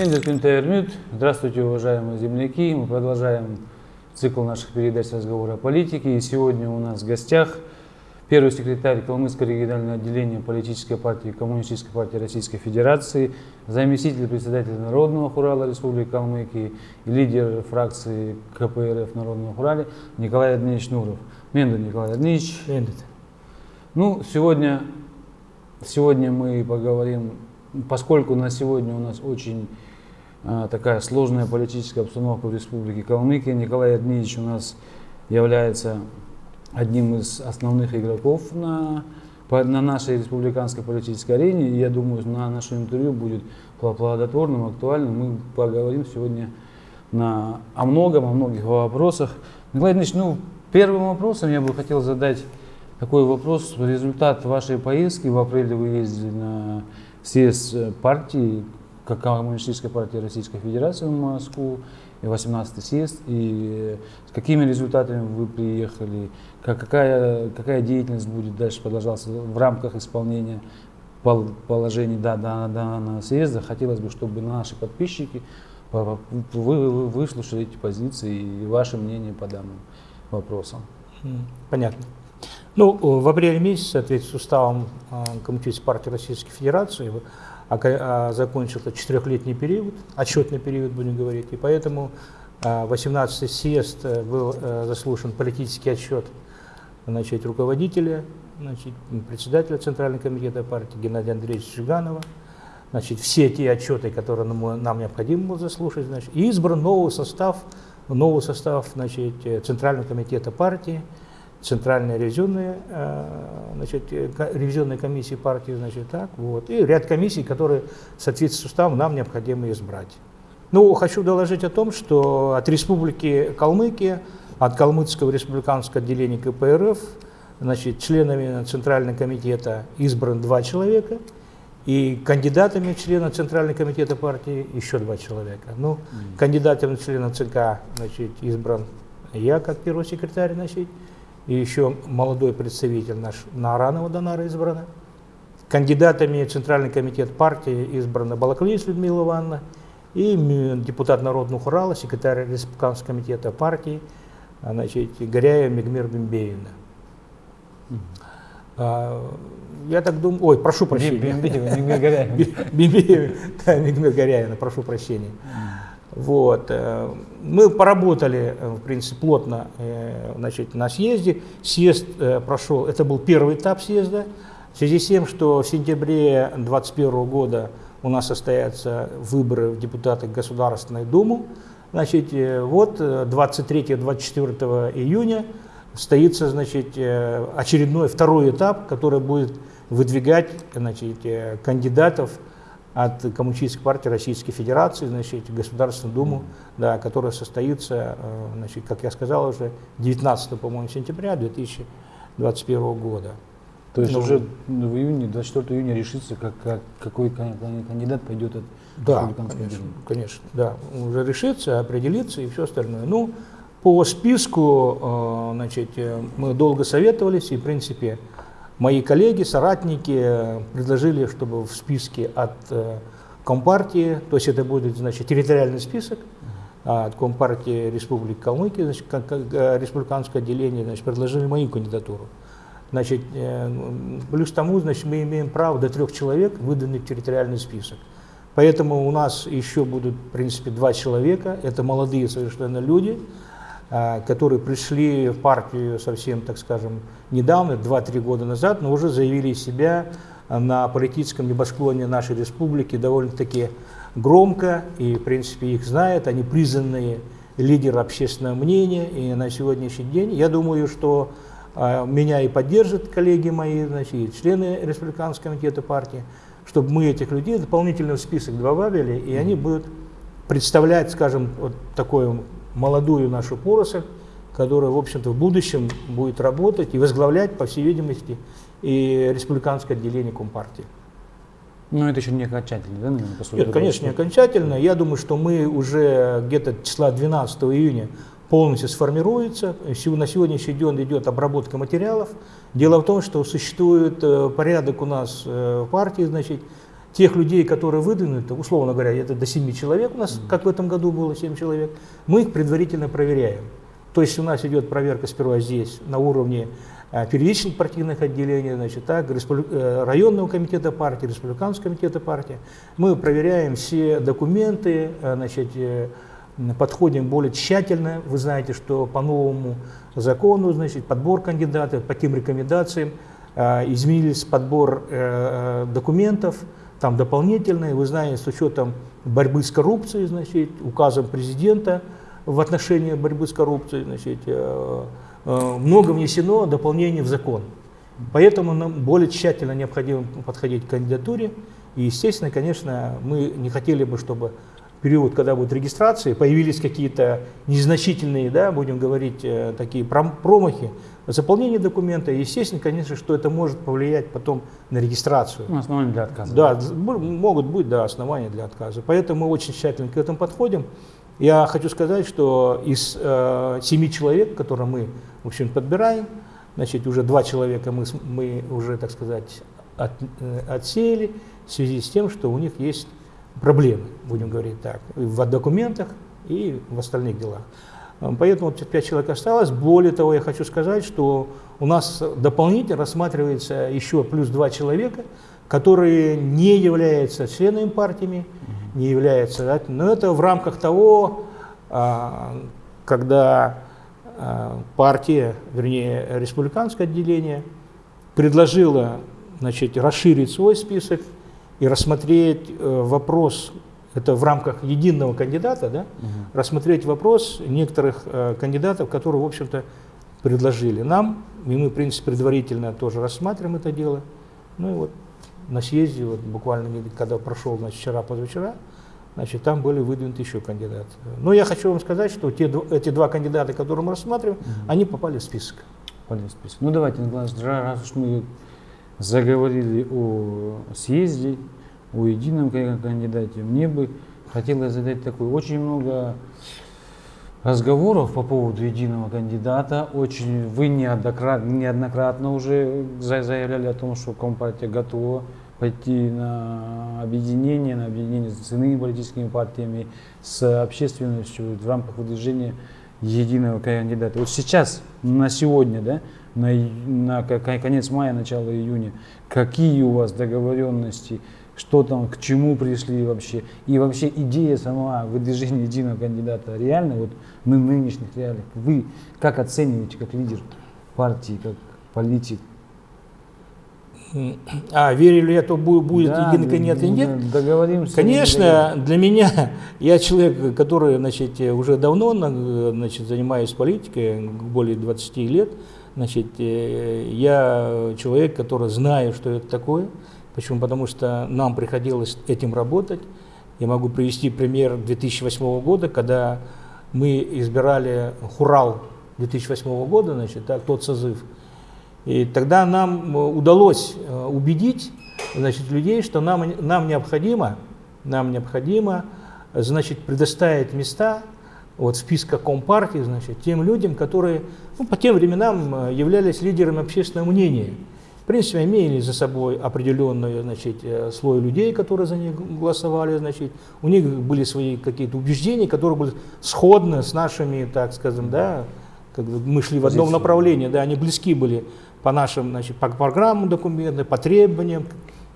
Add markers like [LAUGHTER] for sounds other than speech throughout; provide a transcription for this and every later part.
Интернет. Здравствуйте, уважаемые земляки. Мы продолжаем цикл наших передач разговора о политике. И сегодня у нас в гостях первый секретарь Калмыцкого регионального отделения политической партии Коммунистической партии Российской Федерации, заместитель председателя Народного хурала Республики Калмыкии и лидер фракции КПРФ Народного хурали Николай Админович Нуров. Менду Николай Админович. Менду. Ну, сегодня, сегодня мы поговорим, поскольку на сегодня у нас очень такая сложная политическая обстановка в Республике Калмыкия, Николай Адмиевич у нас является одним из основных игроков на, на нашей республиканской политической арене. И я думаю, на нашем интервью будет плодотворным, актуальным. Мы поговорим сегодня на, о многом, о многих вопросах. Николай Ильич, ну, первым вопросом я бы хотел задать такой вопрос. Результат вашей поездки в апреле вы ездили на съезд партии, как Коммунистической партии Российской Федерации в Москву, и 18 съезд, и с какими результатами вы приехали, как, какая, какая деятельность будет дальше продолжаться в рамках исполнения положений да, да, данного съезда. Хотелось бы, чтобы наши подписчики вы, вы выслушали эти позиции и ваше мнение по данным вопросам. Понятно. Ну, в апреле месяце, в соответствии с уставом а, Коммунистической партии Российской Федерации, а, четырехлетний период, отчетный период, будем говорить, и поэтому 18-й а, съезд э, был э, заслушан политический отчет значит, руководителя, значит, председателя Центрального комитета партии Геннадия Андреевича Жиганова, значит, все те отчеты, которые нам, нам необходимо было заслушать, значит, и избран новый состав, новый состав значит, Центрального комитета партии, Центральная ревизионная, э, значит, ревизионная комиссия партии, значит, так, вот, и ряд комиссий, которые в соответствии с уставом нам необходимо избрать. Ну, хочу доложить о том, что от Республики Калмыкия, от Калмыцкого республиканского отделения КПРФ, значит, членами Центрального комитета избран два человека, и кандидатами члена Центрального комитета партии еще два человека. Ну, mm. кандидатом в члена ЦК, значит, избран я как первый секретарь, значит, и еще молодой представитель наш Наранова Донара избрана. Кандидатами в Центральный комитет партии избрана Балаклис Людмила Ивановна и депутат Народного Урала, секретарь Республиканского комитета партии, а, значит, Горяева Мегмир Бимбеевна. А, я так думаю, ой, прошу прощения. Мегмир Горяевна. [LAUGHS] Мегмир Горяевна, прошу прощения. Вот. Э, мы поработали, э, в принципе, плотно э, значит, на съезде. Съезд прошел, это был первый этап съезда. В связи с тем, что в сентябре 2021 года у нас состоятся выборы в депутаты Государственной Думы, значит, вот 23-24 июня состоится значит, очередной второй этап, который будет выдвигать значит, кандидатов от Коммунистической партии Российской Федерации, значит, Государственную Думу, да, которая состоится, э, значит, как я сказал уже, 19 по-моему, сентября 2021 года. То есть ну, уже в июне, 24 июня решится, как, как, какой кандидат пойдет от Да, конечно, конечно, да, уже решится, определится и все остальное. Ну, по списку, э, значит, э, мы долго советовались и, в принципе, Мои коллеги, соратники предложили, чтобы в списке от э, Компартии, то есть это будет значит, территориальный список, а от Компартии Республики Калмыкия, значит, э, республиканское отделение, значит, предложили мою кандидатуру. Значит, э, плюс тому, значит, мы имеем право до трех человек выданных в территориальный список. Поэтому у нас еще будут, в принципе, два человека. Это молодые совершенно люди, которые пришли в партию совсем, так скажем, недавно, 2-3 года назад, но уже заявили себя на политическом небосклоне нашей республики довольно-таки громко, и, в принципе, их знают, они признанные лидеры общественного мнения, и на сегодняшний день, я думаю, что э, меня и поддержат коллеги мои, значит, и члены Республиканского комитета партии, чтобы мы этих людей дополнительно в список добавили, и они будут представлять, скажем, вот такое молодую нашу поросль, которая, в общем-то, в будущем будет работать и возглавлять, по всей видимости, и республиканское отделение Компартии. Но это еще не окончательно, да, наверное, по Нет, конечно, не окончательно. Я думаю, что мы уже где-то числа 12 июня полностью сформируется. На сегодняшний день идет обработка материалов. Дело в том, что существует э, порядок у нас э, в партии, значит, тех людей, которые выдвинуты, условно говоря, это до 7 человек у нас, как в этом году было 7 человек, мы их предварительно проверяем. То есть у нас идет проверка сперва здесь, на уровне э, первичных партийных отделений, значит, так, э, районного комитета партии, республиканского комитета партии. Мы проверяем все документы, э, значит, подходим более тщательно. Вы знаете, что по новому закону, значит, подбор кандидатов, по тем рекомендациям, изменились подбор документов, там дополнительные, вы знаете, с учетом борьбы с коррупцией, значит, указом президента в отношении борьбы с коррупцией, значит, э, э, много внесено дополнений в закон. Поэтому нам более тщательно необходимо подходить к кандидатуре. И, естественно, конечно, мы не хотели бы, чтобы период, когда будет регистрация, появились какие-то незначительные, да, будем говорить, э, такие промахи в заполнении документа. Естественно, конечно, что это может повлиять потом на регистрацию. Ну, основания для отказа. Да, могут быть да, основания для отказа. Поэтому мы очень тщательно к этому подходим. Я хочу сказать, что из э, семи человек, которые мы, в общем, подбираем, значит, уже два человека мы, мы уже, так сказать, от, э, отсеяли в связи с тем, что у них есть проблемы, будем говорить так, в документах и в остальных делах. Поэтому вот 5 человек осталось. Более того, я хочу сказать, что у нас дополнительно рассматривается еще плюс 2 человека, которые не являются членами партиями, не являются, да, но это в рамках того, а, когда а, партия, вернее, республиканское отделение предложила значит, расширить свой список и рассмотреть э, вопрос, это в рамках единого кандидата, да, угу. рассмотреть вопрос некоторых э, кандидатов, которые, в общем-то, предложили нам, и мы, в принципе, предварительно тоже рассматриваем это дело. Ну и вот на съезде, вот буквально, когда прошел, значит, вчера, позавчера, значит, там были выдвинуты еще кандидаты. Но я хочу вам сказать, что те, эти два кандидата, которые мы рассматриваем, угу. они попали в список. Попали в список. Ну давайте, раз уж мы заговорили о съезде, о едином кандидате, мне бы хотелось задать такой, очень много разговоров по поводу единого кандидата. Очень вы неоднократно, неоднократно уже заявляли о том, что Компартия готова пойти на объединение, на объединение с иными политическими партиями, с общественностью в рамках выдвижения единого кандидата. Вот сейчас, на сегодня, да, на, на конец мая, начало июня, какие у вас договоренности, что там, к чему пришли вообще, и вообще идея сама выдвижения единого кандидата реально, вот мы в нынешних реалиях, вы как оцениваете, как лидер партии, как политик? А, верю ли я, то будет да, единый кандидат или нет? Договоримся. Конечно, для меня, я человек, который значит, уже давно значит, занимаюсь политикой, более 20 лет, Значит, э, я человек, который знаю, что это такое. Почему? Потому что нам приходилось этим работать. Я могу привести пример 2008 года, когда мы избирали Хурал 2008 года, значит, так, тот созыв. И тогда нам удалось э, убедить значит, людей, что нам, нам необходимо, нам необходимо значит, предоставить места вот списка Компартии, значит, тем людям, которые ну, по тем временам э, являлись лидерами общественного мнения. В принципе, имели за собой определенный значит, э, слой людей, которые за них голосовали. Значит. У них были свои какие-то убеждения, которые были сходны с нашими, так скажем, да, как мы шли в одном направлении, да, они близки были по нашим значит, по программам документам, по требованиям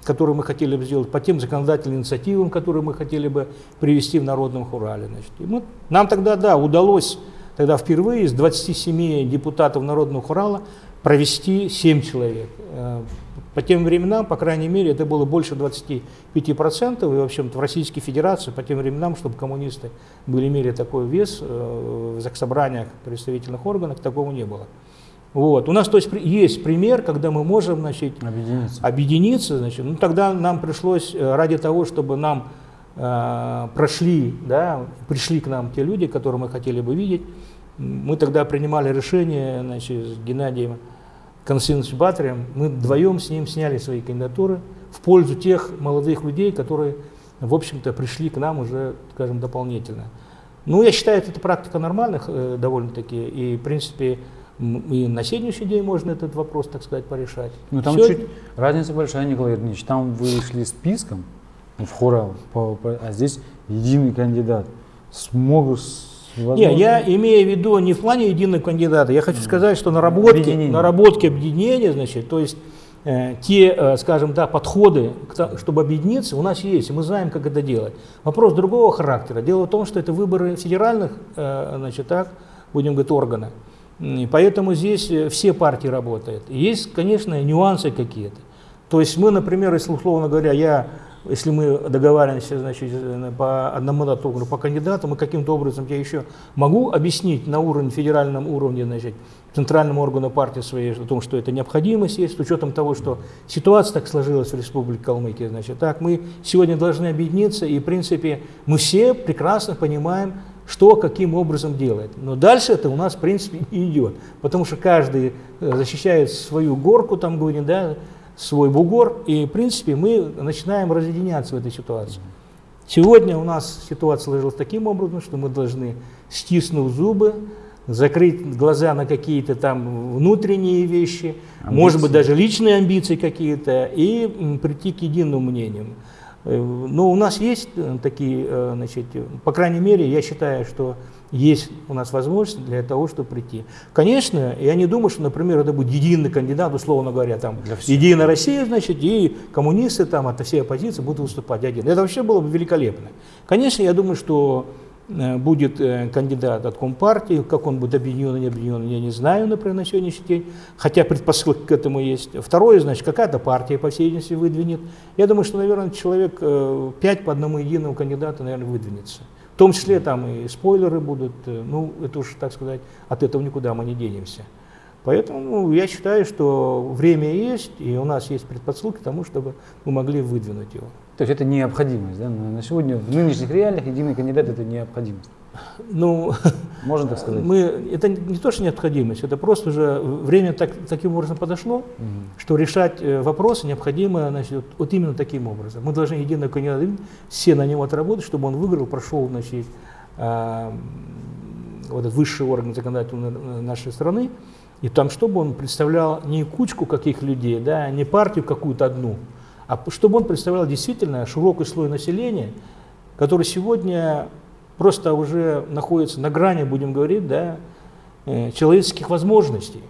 которые мы хотели бы сделать, по тем законодательным инициативам, которые мы хотели бы привести в Народном Хурале. Значит. И мы, нам тогда, да, удалось тогда впервые из 27 депутатов Народного Хурала провести 7 человек. Э, по тем временам, по крайней мере, это было больше 25%, и, в общем-то, в Российской Федерации по тем временам, чтобы коммунисты были, имели такой вес э, в заксобраниях представительных органов, такого не было. Вот. У нас то есть, есть пример, когда мы можем значит, объединиться. объединиться значит, ну, тогда нам пришлось, э, ради того, чтобы нам э, прошли, да, пришли к нам те люди, которые мы хотели бы видеть, мы тогда принимали решение значит, с Геннадием Константиновичем Батарем, мы вдвоем с ним сняли свои кандидатуры в пользу тех молодых людей, которые, в общем-то, пришли к нам уже, скажем, дополнительно. Ну, я считаю, это практика нормальных э, довольно-таки, и, в принципе, и на сегодняшний день можно этот вопрос, так сказать, порешать. Ну там Все... чуть разница большая, Николай Ильич. Там вы шли списком, в Хурал, по- по- а здесь единый кандидат. Смогут с- Не, возможно- я имею в виду не в плане единого кандидата. Я хочу сказать, что наработки, Объединение. наработки объединения, значит, то есть э, те, э, скажем, да, подходы, к то- чтобы объединиться, у нас есть, и мы знаем, как это делать. Вопрос другого характера. Дело в том, что это выборы федеральных, э, значит, так, будем говорить, органа. И Поэтому здесь э, все партии работают. И есть, конечно, нюансы какие-то. То есть мы, например, если условно говоря, я, если мы договариваемся, значит, э, по одному дату округу, по кандидату, мы каким-то образом я еще могу объяснить на уровне, федеральном уровне, значит, центральному органу партии своей о том, что это необходимость есть, с учетом того, что ситуация так сложилась в Республике Калмыкия, значит, так, мы сегодня должны объединиться, и, в принципе, мы все прекрасно понимаем, что каким образом делать. Но дальше это у нас, в принципе, идет, потому что каждый э, защищает свою горку, там, говорим, да, свой бугор, и, в принципе, мы начинаем разъединяться в этой ситуации. Сегодня у нас ситуация сложилась таким образом, что мы должны, стиснув зубы, закрыть глаза на какие-то там внутренние вещи, может быть, Амбиции. даже личные амбиции какие-то, и прийти к единому мнению. Э, Но у нас есть э, такие, э, значит, по крайней мере, я считаю, что есть у нас возможность для того, чтобы прийти. Конечно, я не думаю, что, например, это будет единый кандидат, условно говоря, там. Единая Россия, значит, и коммунисты там от всей оппозиции будут выступать один. Это вообще было бы великолепно. Конечно, я думаю, что э, будет э, кандидат от Компартии, как он будет объединен, не объединен, я не знаю, например, на сегодняшний день, хотя предпосылки к этому есть. Второе, значит, какая-то партия, по всей видимости, выдвинет. Я думаю, что, наверное, человек э, пять по одному единому кандидату, наверное, выдвинется. В том числе там и спойлеры будут, э, ну, это уж, так сказать, от этого никуда мы не денемся. Поэтому ну, я считаю, что время есть, и у нас есть предпосылки к тому, чтобы мы могли выдвинуть его. То есть это необходимость, да? На на сегодня в нынешних реалиях единый кандидат это необходимость. Ну, [LAUGHS] Можно так сказать? мы, это не то, что необходимость, это просто уже время так, таким образом подошло, Мгм. что решать э, вопросы необходимо значит, вот, вот именно таким образом. Мы должны единого кандидата, все на него отработать, чтобы он выиграл, прошел значит, м, вот этот высший орган законодательной э, нашей страны, и там, чтобы он представлял не кучку каких людей, да, не партию какую-то одну, а чтобы он представлял действительно широкий слой населения, который сегодня просто уже находится на грани, будем говорить, да, э, человеческих возможностей.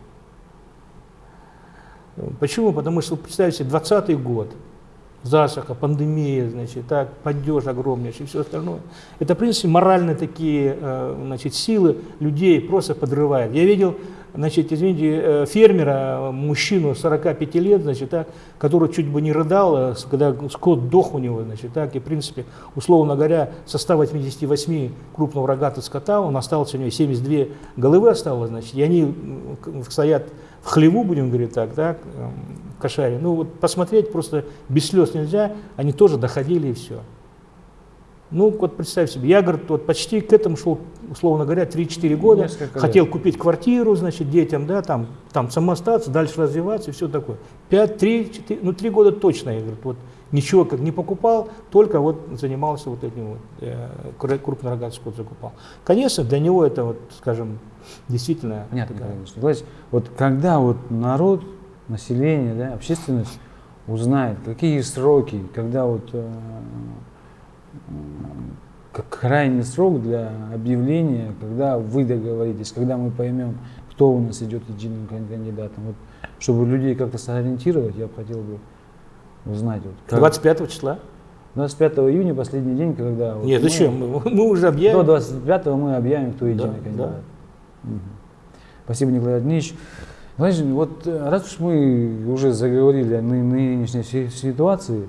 Почему? Потому что, представьте, 20 год, засуха, пандемия, значит, так, падеж огромнейший и все остальное. Это, в принципе, моральные такие э, значит, силы людей просто подрывает. Я видел, значит, извините, э, фермера, мужчину 45 лет, значит, так, который чуть бы не рыдал, с- когда скот дох у него, значит, так, и, в принципе, условно говоря, со 188 крупного рогатого скота, он остался, у него 72 головы осталось, значит, и они стоят в хлеву, будем говорить так, так, эм, кошаре. Ну вот посмотреть просто без слез нельзя, они тоже доходили и все. Ну вот представь себе, я, говорит, вот почти к этому шел, условно говоря, 3-4 года, Несколько лет. хотел купить квартиру, значит, детям, да, там, там самоостаться, дальше развиваться и все такое. 5, 3, 4, ну 3 года точно, я говорю, вот ничего как не покупал, только вот занимался вот этим вот, э, крупнорогатый скот закупал. Конечно, для него это вот, скажем, действительно... Понятно, Ильич. Николай Ильич, вот когда вот народ, население, да, общественность узнает, какие сроки, когда вот э, как крайний срок для объявления, когда вы договоритесь, когда мы поймем, кто у нас идет единым кан- кандидатом. Вот, чтобы людей как-то сориентировать, я бы хотел бы узнать. Вот, как- 25 числа? 25 июня, последний день, когда... вот Нет, мы- зачем? Мы, мы уже До объявим. 25 мы объявим, кто единый Да, кандидат. да. Мгм. Спасибо, Николай Дмитриевич. Знаешь, вот э, раз уж мы уже заговорили о ны- нынешней си- ситуации,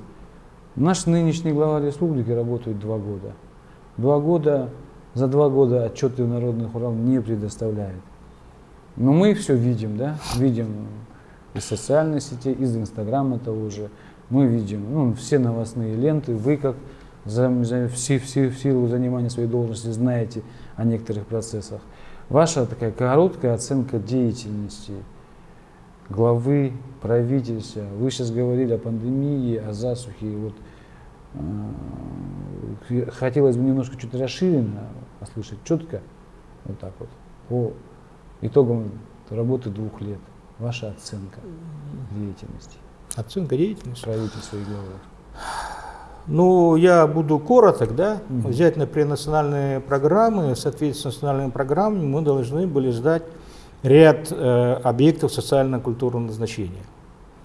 наш нынешний глава республики работает два года. Два года, за два года отчеты народных Урал не предоставляет. Но мы все видим, да, видим из социальных сетей, из Инстаграма того же. Мы видим ну, все новостные ленты. Вы, как за, за- в, в в силу занимания своей должности, знаете о некоторых процессах. Ваша такая короткая оценка деятельности главы правительства. Вы сейчас говорили о пандемии, о засухе. Вот, э, хотелось бы немножко чуть расширенно послушать, четко, вот так вот, по итогам работы двух лет. Ваша оценка деятельности Оценка деятельности. правительства и главы. Ну, я буду короток, да, угу. взять, например, национальные программы, соответственно, национальным программам мы должны были сдать ряд э, объектов социально-культурного назначения.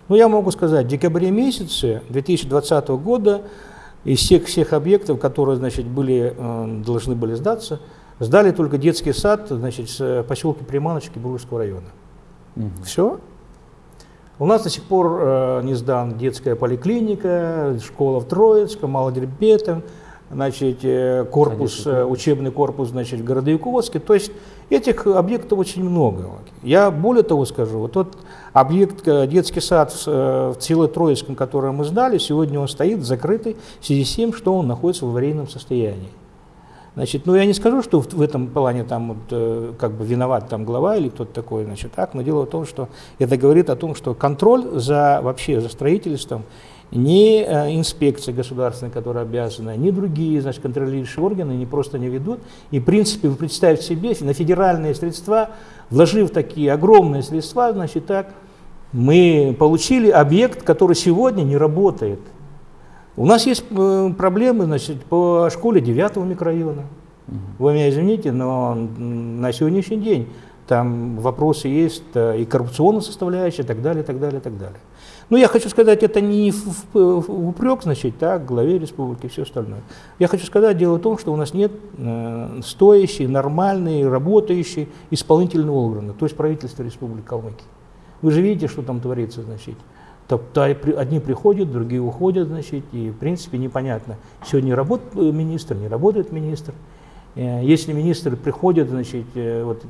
Ну, я могу сказать, в декабре месяце 2020 года из всех, всех объектов, которые, значит, были, э, должны были сдаться, сдали только детский сад, значит, с поселка Приманочки Бургского района. Угу. Все. У нас до сих пор э, не сдан детская поликлиника, школа в Троицком, Малодербетом, значит, э, корпус, э, учебный корпус значит, в Городовиковске. То есть этих объектов очень много. Я более того скажу, вот тот объект, э, детский сад в, в Цело-Троицком, который мы сдали, сегодня он стоит закрытый в связи с тем, что он находится в аварийном состоянии. Значит, ну я не скажу, что в, в этом плане там вот, э, как бы виноват там глава или кто-то такой, значит, так, но дело в том, что это говорит о том, что контроль за вообще за строительством ни э, инспекция государственная, которая обязана, ни другие значит, контролирующие органы не просто не ведут. И в принципе вы представьте себе, на федеральные средства, вложив такие огромные средства, значит так, мы получили объект, который сегодня не работает. У нас есть э, проблемы значит, по школе 9 микрорайона. Вы меня извините, но на сегодняшний день там вопросы есть э, и коррупционная составляющая, и так далее, и так далее, и так далее. Но я хочу сказать, это не в, в, в упрек, значит, так, главе республики и все остальное. Я хочу сказать, дело в том, что у нас нет э, стоящей, нормальной, работающей исполнительного органа, то есть правительства Республики Калмыкия. Вы же видите, что там творится, значит. Одни приходят, другие уходят, значит, и в принципе непонятно, сегодня работает министр, не работает министр. Э, если министр приходит, значит, э, вот,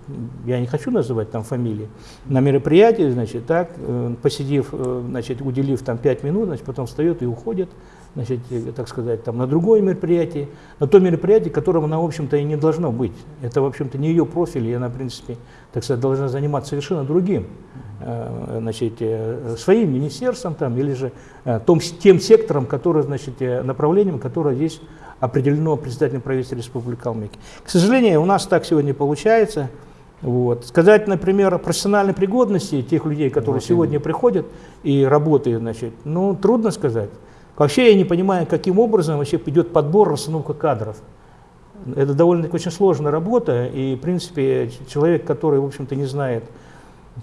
я не хочу называть там фамилии, на мероприятие, значит, так, э, посидев, значит, уделив там 5 минут, значит, потом встает и уходит, значит, так сказать, там, на другое мероприятие, на то мероприятие, которым она, в общем-то, и не должно быть. Это, в общем-то, не ее профиль, и она, в принципе, так сказать, должна заниматься совершенно другим. Значит, своим министерством там, или же том, тем сектором, который, значит, направлением, которое здесь определено председателем правительства Республики Калмыкия. К сожалению, у нас так сегодня получается. Вот. Сказать, например, о профессиональной пригодности тех людей, которые вот сегодня приходят и работают, значит, ну, трудно сказать. Вообще я не понимаю, каким образом вообще идет подбор, расстановка кадров. Это довольно-таки очень сложная работа, и, в принципе, человек, который, в общем-то, не знает,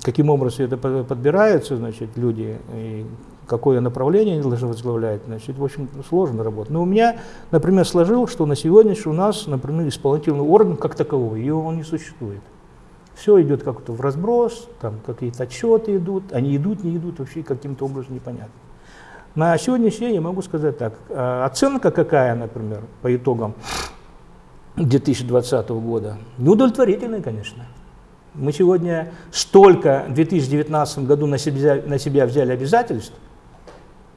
каким образом это подбираются, значит, люди, и какое направление они должны возглавлять, значит, в общем, сложно работать. Но у меня, например, сложилось, что на сегодняшний у нас, например, исполнительный орган как таковой, его не существует. Все идет как-то в разброс, там какие-то отчеты идут, они идут, не идут, вообще каким-то образом непонятно. На сегодняшний день я могу сказать так, а, оценка какая, например, по итогам 2020 года, неудовлетворительная, конечно. Мы сегодня столько в 2019 году на себя, на себя взяли обязательств,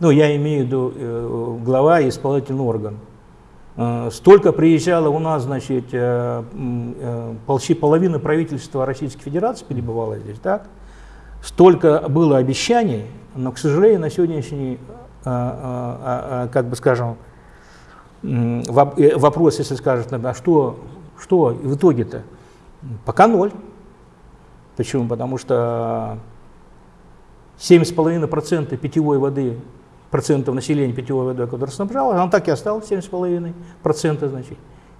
ну, я имею в виду э, глава и исполнительный орган, э, столько приезжало у нас, значит, э, почти половина правительства Российской Федерации перебывала здесь, так? Столько было обещаний, но, к сожалению, на сегодняшний, как бы скажем, вопрос, если скажут, а что, что в итоге-то? Пока ноль. Почему? Потому что 7,5% питьевой воды, процентов населения питьевой водой, которая снабжала, она так и осталась 7,5%. Значит.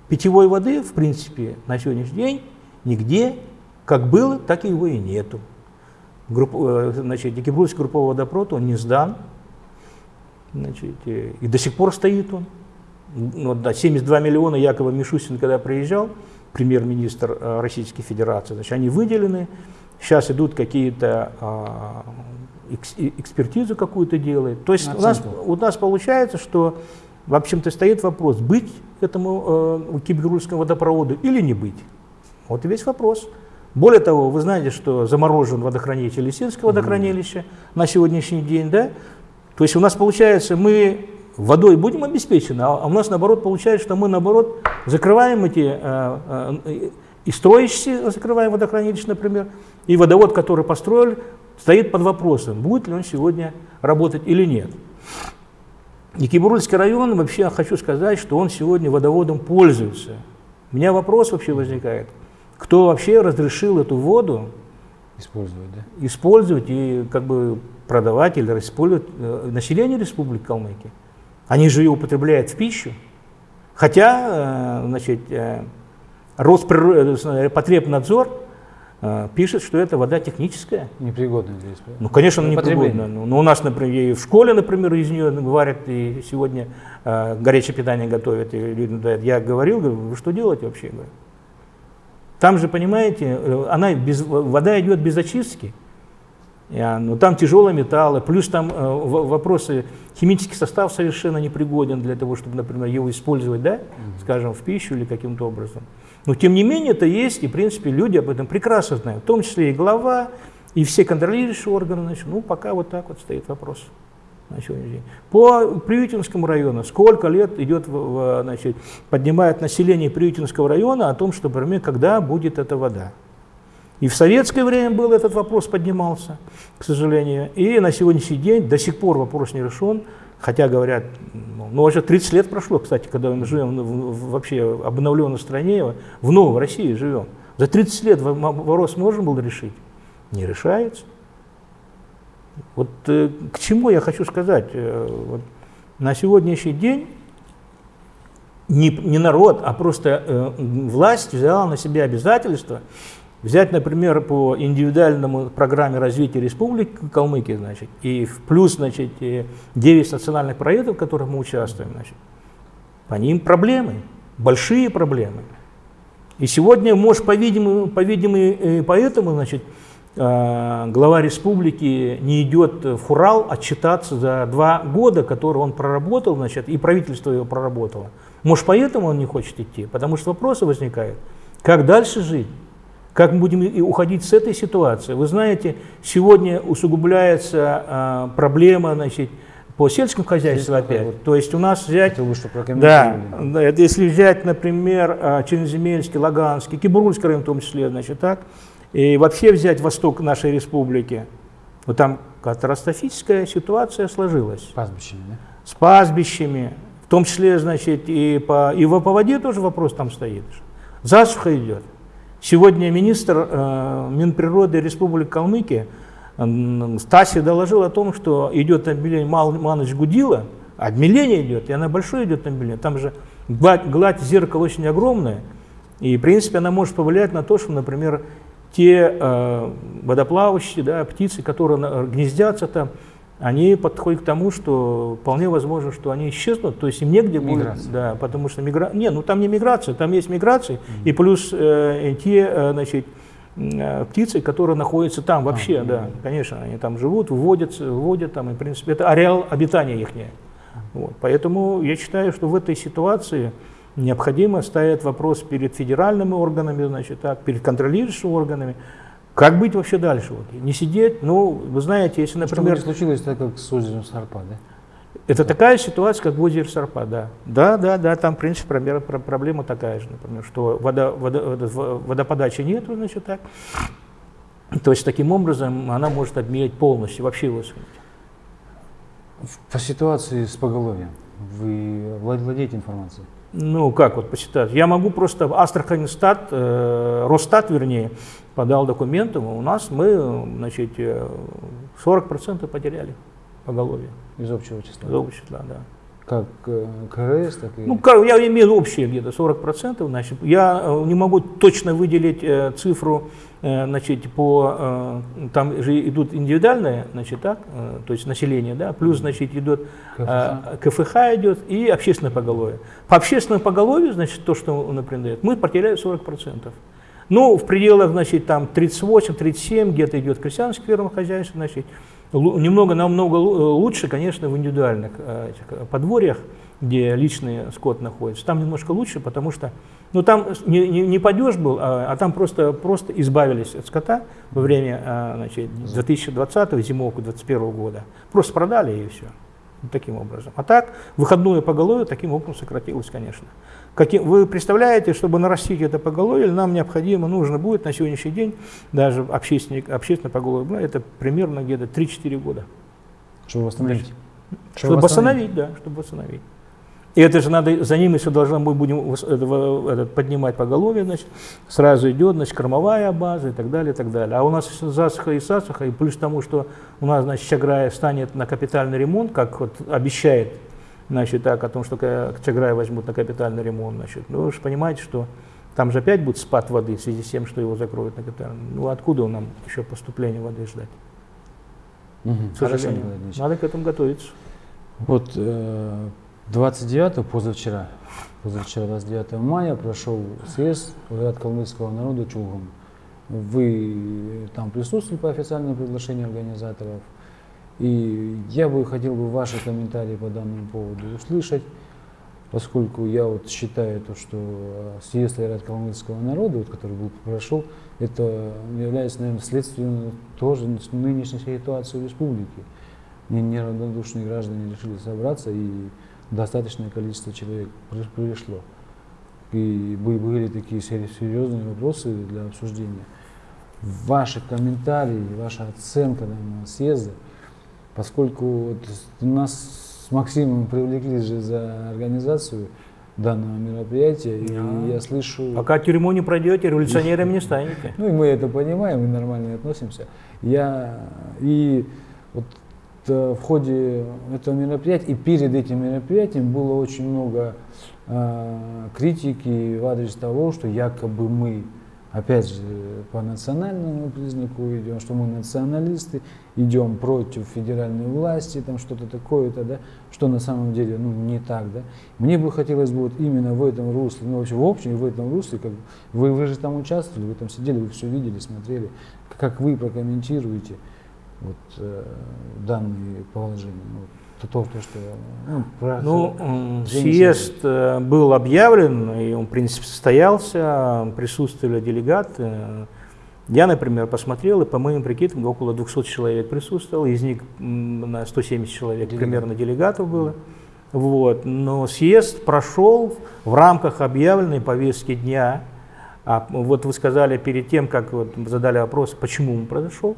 Питьевой воды, в принципе, на сегодняшний день нигде, как было, так и его и нету. Групп, э, значит, Декабрьский групповой водопровод, он не сдан, значит, э, и до сих пор стоит он. Ну, да, 72 миллиона Якова Мишустин, когда приезжал, премьер-министр э, Российской Федерации. Значит, они выделены, сейчас идут какие-то а, экспертизу какую-то делают. То есть у нас, у нас получается, что в общем-то стоит вопрос, быть этому э, кибергурскому водопроводу или не быть. Вот и весь вопрос. Более того, вы знаете, что заморожен водохранилище Лисинское водохранилище mm на сегодняшний день, да? То есть у нас получается, мы водой будем обеспечены, а у нас наоборот получается, что мы наоборот закрываем эти э, э, и строящиеся закрываем водохранилище, например, и водовод, который построили, стоит под вопросом, будет ли он сегодня работать или нет. Екибурульский район, вообще хочу сказать, что он сегодня водоводом пользуется. У меня вопрос вообще возникает, кто вообще разрешил эту воду использовать, да? использовать и как бы продавать или использовать э, население Республики Калмыкия. Они же ее употребляют в пищу. Хотя, э, значит, э, Роспотребнадзор пишет, что это вода техническая. Непригодная для использования. Ну, конечно, она непригодная. Но ну, у нас, например, и в школе, например, из нее варят, и сегодня э, горячее питание готовят, и людям дают. Я говорил, говорю, вы что делаете вообще? Говорю. Там же, понимаете, она без, вода идет без очистки. Но ну, там тяжелые металлы, плюс там э, вопросы, химический состав совершенно непригоден для того, чтобы, например, его использовать, да, скажем, в пищу или каким-то образом. Но тем не менее это есть, и в принципе люди об этом прекрасно знают, в том числе и глава, и все контролирующие органы. Значит, ну, пока вот так вот стоит вопрос на сегодняшний день. По Приютинскому району сколько лет идет, значит, поднимает население Приютинского района о том, что, например, когда будет эта вода. И в советское время был этот вопрос поднимался, к сожалению. И на сегодняшний день до сих пор вопрос не решен. Хотя говорят, ну, ну уже 30 лет прошло, кстати, когда мы живем в, в вообще обновленной стране, в новой России живем. За 30 лет вопрос можно было решить? Не решается. Вот э, к чему я хочу сказать? Э, вот, на сегодняшний день не, не народ, а просто э, власть взяла на себя обязательство Взять, например, по индивидуальному программе развития Республики Калмыкия, значит, и в плюс, значит, 9 национальных проектов, в которых мы участвуем, значит, по ним проблемы, большие проблемы. И сегодня, может, по-видимому, по-видимому, поэтому, значит, а, глава республики не идет в Хурал отчитаться за два года, которые он проработал, значит, и правительство его проработало. Может, поэтому он не хочет идти, потому что вопросы возникают, как дальше жить. Как мы будем уходить с этой ситуации? Вы знаете, сегодня усугубляется а, проблема значит, по сельскому хозяйству опять. Вот. То есть у нас взять... Это вы что, да, да, если взять, например, а, Черноземельский, Лаганский, Кибурульский район в том числе, значит, так, и вообще взять восток нашей республики, вот там катастрофическая ситуация сложилась. С пастбищами, да? С пастбищами, в том числе, значит, и по, и по воде тоже вопрос там стоит. Засуха идет. Сегодня министр э, Минприроды Республики Калмыкия э, Стаси доложил о том, что идет обмеление Маныч Гудила, обмеление идет, и она большое идет обмеление. Там же гладь, гладь зеркала очень огромная, и в принципе она может повлиять на то, что, например, те э, водоплавающие да, птицы, которые гнездятся там, они подходят к тому, что вполне возможно, что они исчезнут, то есть им негде миграция. будет, да, потому что миграция, не, ну там не миграция, там есть миграция, mm -hmm. и плюс э, те, э, значит, э, птицы, которые находятся там вообще, а, да, да, конечно, они там живут, выводятся, выводят там, и, в принципе, это ареал обитания их. Вот, поэтому я считаю, что в этой ситуации необходимо ставить вопрос перед федеральными органами, значит, так, перед контролирующими органами, как быть вообще дальше? Вот? Не сидеть, ну, вы знаете, если, например... Не случилось так, как с озером Сарпа, да? Это да. такая ситуация, как в озере Сарпа, да. Да, да, да, там, в принципе, проблема такая же, например, что вода, вода, водоподачи нет, значит, так. То есть, таким образом, она может обменять полностью, вообще высохнуть. По ситуации с поголовьем вы владеете информацией? Ну, как вот посчитать? Я могу просто Астраханстат, э, Росстат, вернее, подал документы, у нас мы, значит, 40% э, потеряли поголовье. Из общего числа? Из общего числа, да. Как э, КРС, так и... Ну, я имею общее где-то 40%, значит, я э, не могу точно выделить э, цифру, э, значит, по, э, там же идут индивидуальные, значит, так, э, то есть население, да, плюс, значит, идет КФХ, КФХ идет и общественное поголовье. По общественному поголовью, значит, то, что он например, мы потеряли 40%. Ну, в пределах, значит, там 38-37, где-то идет крестьянское фермерное хозяйство, значит, немного, намного лучше, конечно, в индивидуальных э, этих э, подворьях, где личный скот находится. Там немножко лучше, потому что, ну, там не, не, не падеж был, а, а там просто, просто избавились от скота во время, значит, 2020 зимовку 2021 года. Просто продали и все. Таким образом. А так, выходное поголовье таким образом сократилось, конечно. Каким, вы представляете, чтобы нарастить это поголовье, нам необходимо, нужно будет на сегодняшний день, даже общественное, общественное поголовье, ну, это примерно где-то 3-4 года. Чтобы восстановить? Чтобы, восстановить, да, чтобы восстановить. И это же надо, за ним еще должны мы будем этот, поднимать поголовье, значит, сразу идет, значит, кормовая база и так далее, и так далее. А у нас засуха и сасуха, и плюс тому, что у нас, значит, Чаграя станет на капитальный ремонт, как вот обещает значит, так, о том, что Чаграй возьмут на капитальный ремонт, значит, ну, вы же понимаете, что там же опять будет спад воды в связи с тем, что его закроют на капитальный. Ну, откуда нам еще поступление воды ждать? Угу. К сожалению. Надо к этому готовиться. Вот 29 позавчера, позавчера 29 мая прошел съезд от калмыцкого народа Чулгум. Вы там присутствовали по официальному приглашению организаторов. И я бы хотел бы ваши комментарии по данному поводу услышать, поскольку я вот считаю, то, что съезд Айрат калмыцкого народа, вот, который был прошел, это является, наверное, следствием тоже нынешней ситуации в республике. Неравнодушные граждане решили собраться, и достаточное количество человек пришло. И были такие серьезные вопросы для обсуждения. Ваши комментарии, ваша оценка данного съезда, поскольку вот нас с Максимом привлекли же за организацию данного мероприятия, и я слышу... Пока тюрьму не пройдете, революционерами не станете. Ну и мы это понимаем, мы нормально относимся. Я и вот Э, в ходе этого мероприятия и перед этим мероприятием было очень много э, критики в адрес того, что якобы мы, опять же, по национальному признаку идем, что мы националисты, идем против федеральной власти, там что-то такое-то, да, что на самом деле ну, не так. Да. Мне бы хотелось бы вот именно в этом русле, ну вообще в общем в этом русле, как вы, вы же там участвовали, вы там сидели, вы все видели, смотрели, как вы прокомментируете вот, э, данные положения? Ну, то, то, что, ну, про ну съезд э, был объявлен, и он, в принципе, состоялся, присутствовали делегаты. Я, например, посмотрел, и по моим прикидкам около 200 человек присутствовало, из них на 170 человек Делегат. примерно делегатов было. Вот. Но съезд прошел в рамках объявленной повестки дня. А вот вы сказали перед тем, как вот задали вопрос, почему он произошел.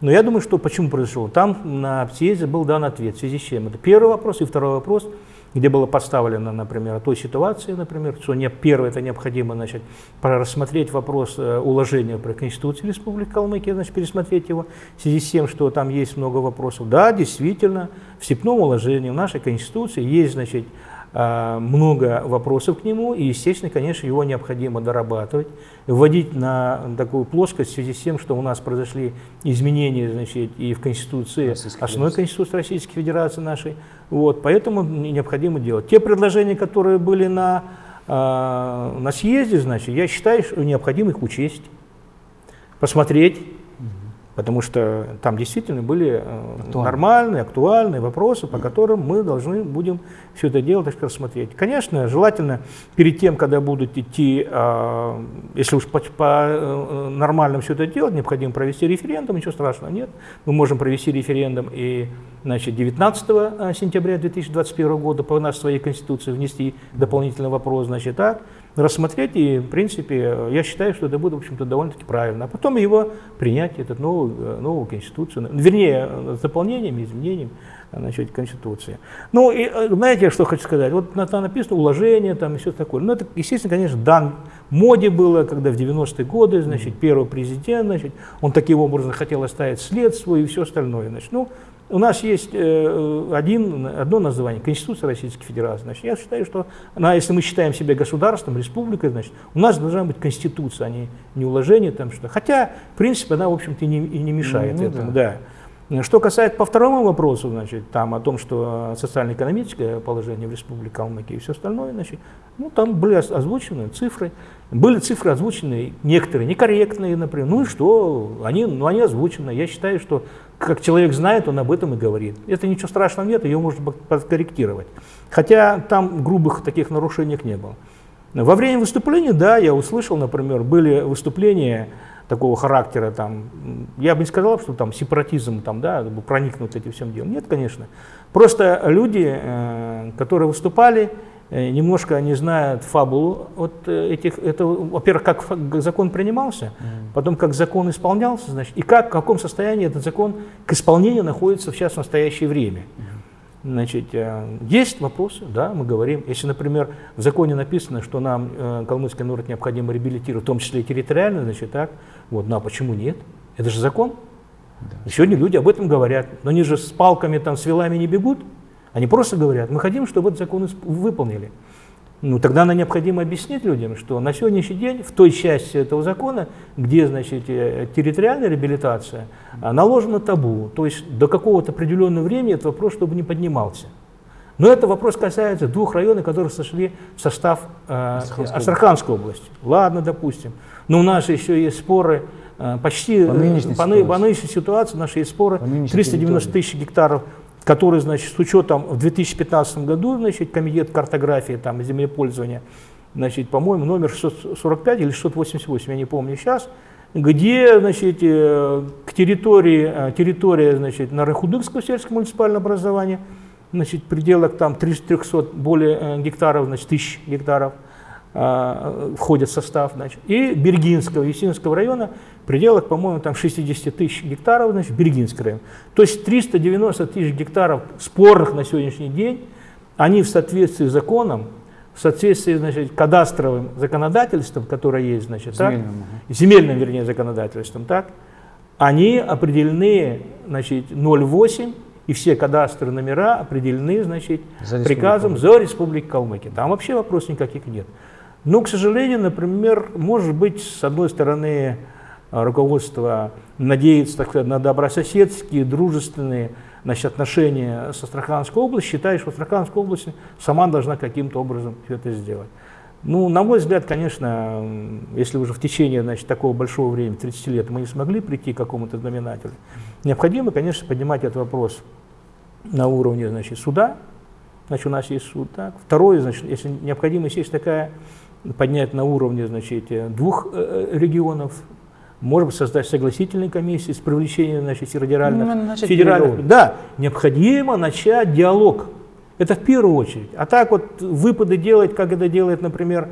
Но я думаю, что почему произошло? Там на съезде был дан ответ, в связи с чем. Это первый вопрос. И второй вопрос, где было поставлено, например, о той ситуации, например, что не, первое, это необходимо значит, рассмотреть вопрос э, уложения про Конституцию Республики Калмыкия, значит, пересмотреть его, в связи с тем, что там есть много вопросов. Да, действительно, в степном уложении в нашей Конституции есть, значит, много вопросов к нему, и, естественно, конечно, его необходимо дорабатывать, вводить на такую плоскость в связи с тем, что у нас произошли изменения значит, и в Конституции, основной Конституции Российской Федерации нашей, вот, поэтому необходимо делать. Те предложения, которые были на, а, на съезде, значит, я считаю, что необходимо их учесть, посмотреть, потому что там действительно были э, Актуально. нормальные, актуальные вопросы, по которым мы должны будем все это дело так сказать, рассмотреть. Конечно, желательно перед тем, когда будут идти, а, если уж по, по э, нормальному все это делать, необходимо провести референдум, ничего страшного нет. Мы можем провести референдум и значит, 19 э, сентября 2021 года по нашей своей конституции внести дополнительный вопрос, значит, так, рассмотреть, и, в принципе, я считаю, что это будет, в общем-то, довольно-таки правильно. А потом его принять, этот новую, э, новую Конституцию, вернее, с дополнениями, изменениями значит, Конституции. Ну, и э, знаете, что хочу сказать? Вот там написано уложение там и все такое. Ну, это, естественно, конечно, дан моде было, когда в 90-е годы, значит, первый президент, значит, он таким образом хотел оставить след свой и все остальное. Значит, ну, у нас есть э, один, одно название – Конституция Российской Федерации. Значит, я считаю, что она, если мы считаем себя государством, республикой, значит, у нас должна быть Конституция, а не, не уложение. Там, что. Хотя, в принципе, она, в общем-то, и не, и не мешает ну, этому. Да. Да. Что касается по второму вопросу, значит, там о том, что социально-экономическое положение в Республике Калмыкия и все остальное, значит, ну, там были озвучены цифры. Были цифры озвучены, некоторые некорректные, например. Ну и что? Они, ну, они озвучены. Я считаю, что как человек знает, он об этом и говорит. Это ничего страшного нет, ее можно подкорректировать. Хотя там грубых таких нарушений не было. Во время выступления, да, я услышал, например, были выступления такого характера, там, я бы не сказал, что там сепаратизм там, да, проникнут этим всем делом. Нет, конечно. Просто люди, э, которые выступали, Э, немножко не знают фабулу вот э, этих, это, во-первых, как закон принимался, mm. потом как закон исполнялся, значит, и как, в каком состоянии этот закон к исполнению находится сейчас в настоящее время. Mm. Значит, э, есть вопросы, да, мы говорим, если, например, в законе написано, что нам калмыцкий народ необходимо реабилитировать, в том числе и территориально, значит, так, вот, ну а почему нет? Это же закон. Да. Сегодня люди об этом говорят, но они же с палками, там, с вилами не бегут, Они просто говорят, мы хотим, чтобы этот закон выполнили. Ну, тогда нам необходимо объяснить людям, что на сегодняшний день в той части этого закона, где, значит, э, территориальная реабилитация, а, наложено табу. То есть до какого-то определенного времени этот вопрос, чтобы не поднимался. Но это вопрос касается двух районов, которые сошли в состав э, Астраханской, Астраханской области. Ладно, допустим. Но у нас еще есть споры э, почти по нынешней, по, ситуации. по нынешней ситуации, наши есть споры 390 тысяч гектаров который, значит, с учетом в 2015 году, значит, комитет картографии там, землепользования, значит, по-моему, номер 645 или 688, я не помню сейчас, где, значит, э, к территории, э, территория, значит, Нарыхудыкского сельского муниципального образования, значит, пределах там 300 более э, гектаров, значит, тысяч гектаров, входит в состав, значит, и Бергинского, Есинского района, в пределах, по-моему, там 60 тысяч гектаров, значит, Бергинский район. То есть 390 тысяч гектаров спорных на сегодняшний день, они в соответствии с законом, в соответствии, значит, кадастровым законодательством, которое есть, значит, земельным, так, земельным, вернее, законодательством, так, они определены, значит, 0,8 и все кадастры номера определены, значит, за приказом за Республику Калмыкия. Там вообще вопросов никаких нет. Но, к сожалению, например, может быть, с одной стороны, руководство надеется так сказать, на добрососедские, дружественные значит, отношения с Астраханской областью, считает, что Астраханская область сама должна каким-то образом это сделать. Ну, на мой взгляд, конечно, если уже в течение значит, такого большого времени, 30 лет, мы не смогли прийти к какому-то знаменателю, необходимо, конечно, поднимать этот вопрос на уровне значит, суда, значит, у нас есть суд. Так. Второе, значит, если необходимость есть такая, поднять на уровне значит, двух э, э, регионов, может быть, создать согласительные комиссии с привлечением значит, федеральных, ну, федеральных. Да, необходимо начать диалог. Это в первую очередь. А так вот выпады делать, как это делает, например,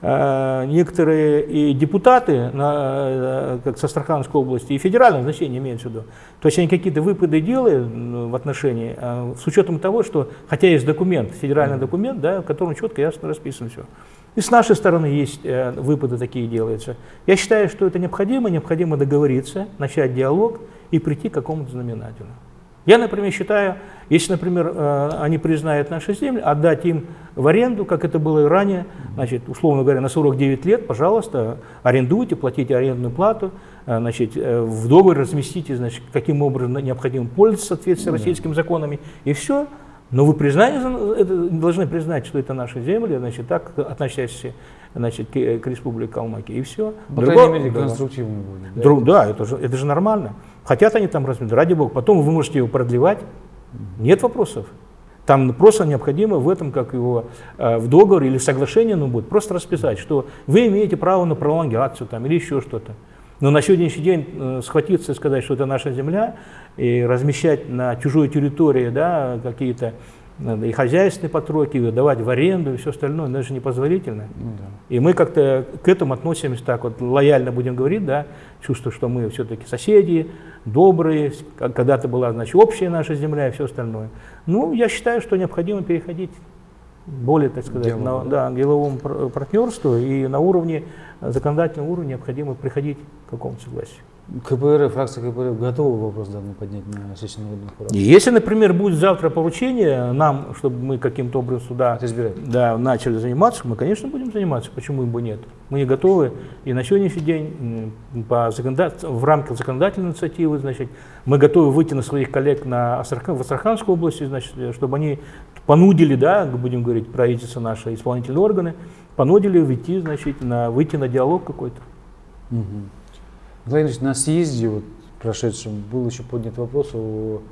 э, некоторые и депутаты на, как со Астраханской области, и федеральное значение имеют в виду. То есть они какие-то выпады делают в отношении, с учетом того, что, хотя есть документ, федеральный документ, да, в котором четко ясно расписано все. И с нашей стороны есть э, выпады такие делаются. Я считаю, что это необходимо, необходимо договориться, начать диалог и прийти к какому-то знаменателю. Я, например, считаю, если, например, э, они признают наши земли, отдать им в аренду, как это было и ранее, значит, условно говоря, на 49 лет, пожалуйста, арендуйте, платите арендную плату, э, значит, в договор разместите, значит, каким образом необходимо пользоваться в соответствии с российскими законами, и все, но вы признали, должны признать, что это наши земли, значит, так относящиеся значит, к, к республике Калмыкия, и все. По Другого, крайней мере, конструктивно будет. Да, Друг, да это, же, это же нормально. Хотят они там разместить, ради бога. Потом вы можете его продлевать, нет вопросов. Там просто необходимо в этом, как его э, в договоре или соглашении, ну, будет просто расписать, что вы имеете право на пролонгацию там, или еще что-то. Но на сегодняшний день э, схватиться и сказать, что это наша земля, и размещать на чужой территории да, какие-то и хозяйственные потроки, и давать в аренду и все остальное, это же непозволительно. Ну, да. И мы как-то к этому относимся так вот лояльно будем говорить, да, чувство, что мы все-таки соседи, добрые, когда-то была, значит, общая наша земля и все остальное. Ну, я считаю, что необходимо переходить более, так сказать, Дело, на, да, к деловому партнерству и на уровне, законодательного уровня необходимо приходить к какому-то согласию. КПРФ, фракция КПРФ готова вопрос данный поднять на сессии народных? Если, например, будет завтра поручение нам, чтобы мы каким-то образом сюда да, начали заниматься, мы, конечно, будем заниматься, почему бы нет. Мы не готовы, и на сегодняшний день по в рамках законодательной инициативы, значит, мы готовы выйти на своих коллег на Астрахан, в Астраханской области, значит, чтобы они понудили, да, будем говорить, правительство наши, исполнительные органы, понудили выйти, значит, на, выйти на диалог какой-то. Угу. Владимир Ильич, на съезде вот, прошедшем был еще поднят вопрос о,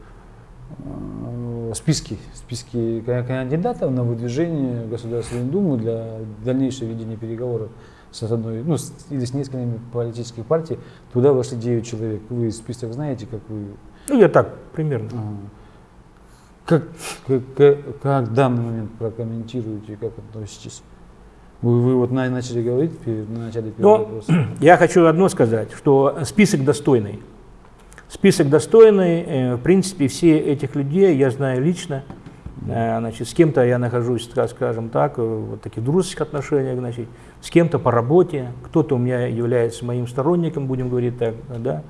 о списке, списке кандидатов на выдвижение в Государственную Думу для дальнейшего ведения переговоров с одной, ну, с, или с несколькими политических партий. Туда вошли 9 человек. Вы список знаете, как вы... Ну, я так, примерно. Ага. Как, как, как, как в данный момент прокомментируете, как относитесь? Вы, вы вот начали говорить на начале первого Но вопроса. [CLEARS THROAT] Я хочу одно сказать, что список достойный. Список достойный, э, в принципе, все этих людей я знаю лично. Э, значит, с кем-то я нахожусь, скажем так, в таких дружеских отношениях, значит, с кем-то по работе, кто-то у меня является моим сторонником, будем говорить так, да.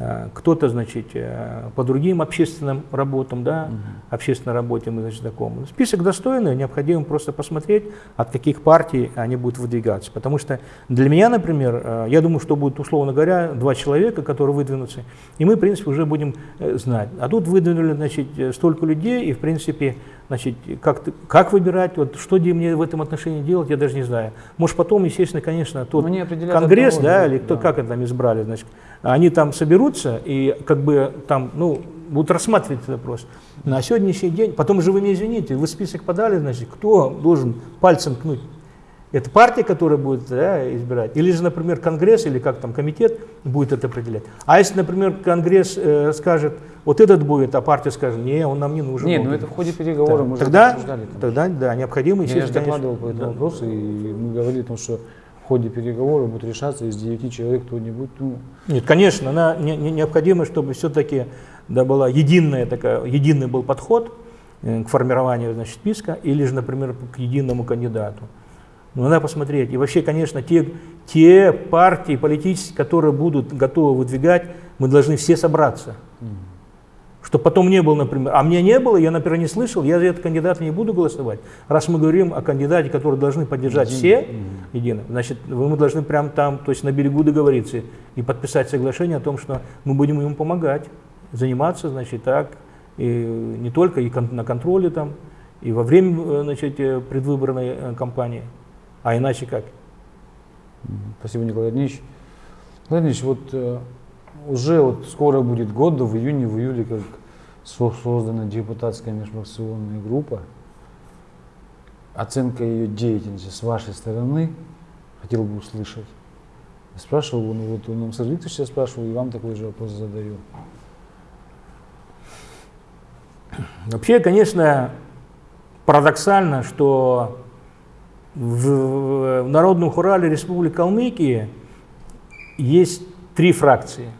Э, кто-то, значит, э, по другим общественным работам, да, угу. общественной работе мы, значит, знакомы. Список достойный, необходимо просто посмотреть, от каких партий они будут выдвигаться. Потому что для меня, например, э, я думаю, что будет, условно говоря, два человека, которые выдвинутся, и мы, в принципе, уже будем знать. А тут выдвинули, значит, столько людей, и, в принципе, значит, как, как выбирать, вот что мне в этом отношении делать, я даже не знаю. Может, потом, естественно, конечно, тот конгресс, да, или кто, да. как это там избрали, значит, они там соберутся и как бы там, ну, будут рассматривать этот вопрос. На сегодняшний день, потом же вы меня извините, вы список подали, значит, кто должен пальцем ткнуть? Это партия, которая будет да, избирать, или же, например, Конгресс, или как там комитет будет это определять. А если, например, Конгресс э, скажет, вот этот будет, а партия скажет, не, он нам не нужен. Нет, ну это в ходе переговоров да. мы тогда, обсуждали. Тогда, да, необходимо, Я же докладывал по этому да. вопросу, и мы говорили о том, что в ходе переговоров будет решаться из 9 человек кто-нибудь. Ну. Нет, конечно, она не, не, необходимо, чтобы все-таки да, была единая такая, единый был подход э, к формированию значит, списка или же, например, к единому кандидату. Но надо посмотреть. И вообще, конечно, те, те партии политические, которые будут готовы выдвигать, мы должны все собраться. Mm. Чтобы потом не было, например, а мне не было, я, например, не слышал, я за этот кандидат не буду голосовать. Раз мы говорим о кандидате, который должны поддержать все, едино, значит, мы должны прямо там, то есть на берегу договориться и подписать соглашение о том, что мы будем ему помогать, заниматься, значит, так, и не только и на контроле там, и во время, э, значит, э, предвыборной э, кампании, а иначе как. Спасибо, Николай Ильич. Николай Ильич, вот уже вот скоро будет год, да в июне, в июле, как создана депутатская межфракционная группа. Оценка ее деятельности с вашей стороны хотел бы услышать. Спрашивал, ну вот он Сергей Викторович сейчас спрашивал, и вам такой же вопрос задаю. Вообще, конечно, парадоксально, что в, в Народном хурале Республики Калмыкия есть три фракции –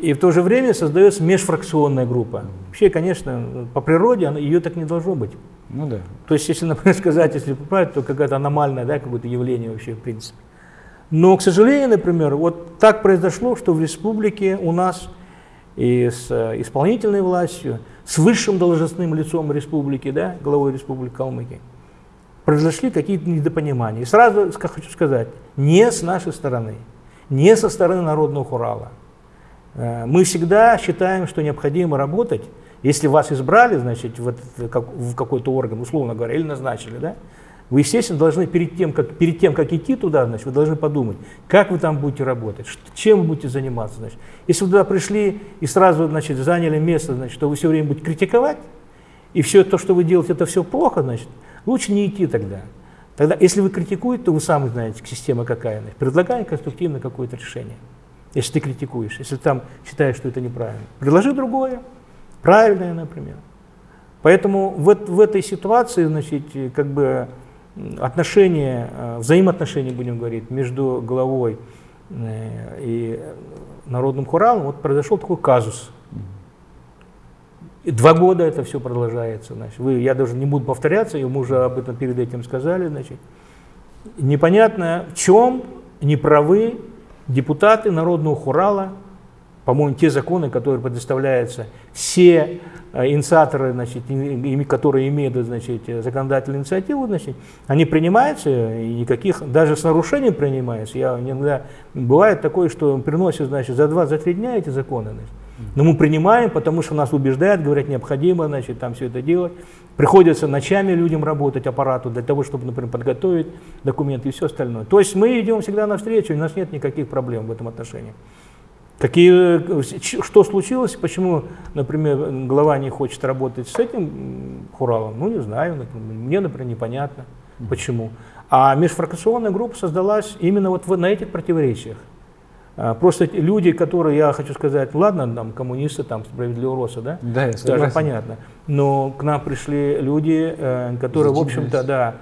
и в то же время создается межфракционная группа. Вообще, конечно, по природе она, ее так не должно быть. Ну да. То есть, если, например, [LAUGHS] сказать, если поправить, то какое-то аномальное да, какое-то явление вообще, в принципе. Но, к сожалению, например, вот так произошло, что в республике у нас и с э, исполнительной властью, с высшим должностным лицом республики, да, главой республики Калмыкия, произошли какие-то недопонимания. И сразу хочу сказать, не с нашей стороны, не со стороны Народного Хурала, Э, мы всегда считаем, что необходимо работать. Если вас избрали, значит, в, в какой-то орган, условно говоря, или назначили, да, вы, естественно, должны перед тем, как, перед тем, как идти туда, значит, вы должны подумать, как вы там будете работать, чем вы будете заниматься. Значит. Если вы туда пришли и сразу значит, заняли место, значит, что вы все время будете критиковать, и все то, что вы делаете, это все плохо, значит, лучше не идти тогда. Тогда, если вы критикуете, то вы сами знаете, система какая. Значит, предлагаем конструктивно какое-то решение если ты критикуешь, если там считаешь, что это неправильно. Предложи другое, правильное, например. Поэтому в, в этой ситуации, значит, как бы отношения, э, взаимоотношения, будем говорить, между главой э, и народным хуралом, вот произошел такой казус. И два года это все продолжается. Значит. Вы, я даже не буду повторяться, мы уже об этом перед этим сказали. Значит. Непонятно, в чем неправы депутаты Народного Хурала, по-моему, те законы, которые предоставляются, все э, инициаторы, значит, которые имеют значит, законодательную инициативу, значит, они принимаются, и никаких, даже с нарушением принимаются. Я иногда, бывает такое, что приносят значит, за два, за три дня эти законы. Значит. Но мы принимаем, потому что нас убеждают, говорят, необходимо значит, там все это делать. Приходится ночами людям работать, аппарату, для того, чтобы, например, подготовить документы и все остальное. То есть мы идем всегда навстречу, у нас нет никаких проблем в этом отношении. Какие, что случилось, почему, например, глава не хочет работать с этим хуралом, ну не знаю, например, мне, например, непонятно, почему. А межфракционная группа создалась именно вот на этих противоречиях. А, просто люди, которые, я хочу сказать, ладно, там коммунисты, там справедливого роста, да? Да, я Даже понятно. Но к нам пришли люди, э, которые, в общем-то, да,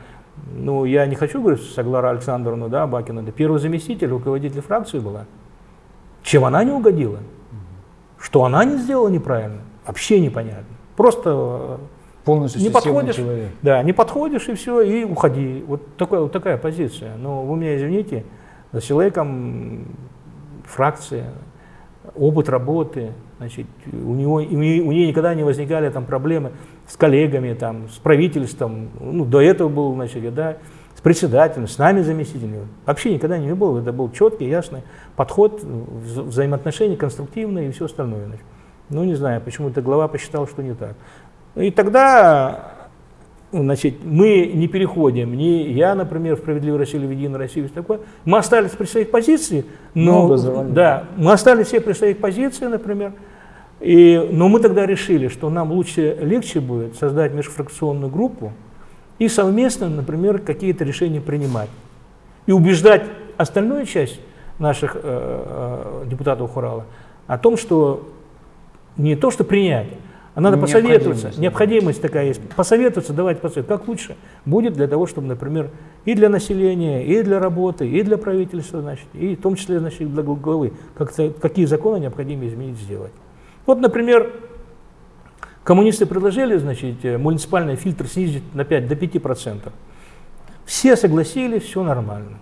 ну, я не хочу говорить Саглара Александровну, да, Бакина, это первый заместитель, руководитель фракции была. Чем она не угодила? Что она не сделала неправильно? Вообще непонятно. Просто э, полностью не подходишь, человек. да, не подходишь и все, и уходи. Вот, такая вот такая позиция. Но вы меня извините, с человеком фракция, опыт работы, значит, у, него, у нее никогда не возникали там проблемы с коллегами, там, с правительством, ну, до этого был, значит, да, председателем, с нами заместителями. Вообще никогда не было, это был четкий, ясный подход, вза взаимоотношения конструктивные и все остальное. Значит. Ну, не знаю, почему-то глава посчитал, что не так. И тогда значит, мы не переходим, не я, например, в «Справедливой России» или в «Единой России», такое. мы остались при своих позициях, но, да, мы остались все при своих позициях, например, и, но мы тогда решили, что нам лучше, легче будет создать межфракционную группу и совместно, например, какие-то решения принимать. И убеждать остальную часть наших э, э, депутатов Хурала о том, что не то, что принять, а надо посоветоваться. Необходимость такая есть. Посоветоваться, давайте посоветоваться. Как лучше будет для того, чтобы, например, и для населения, и для работы, и для правительства, значит, и в том числе, значит, для главы, как какие законы необходимо изменить, сделать. Вот, например, коммунисты предложили, значит, э, муниципальный фильтр снизить на 5 до 5%. Все согласились, все нормально.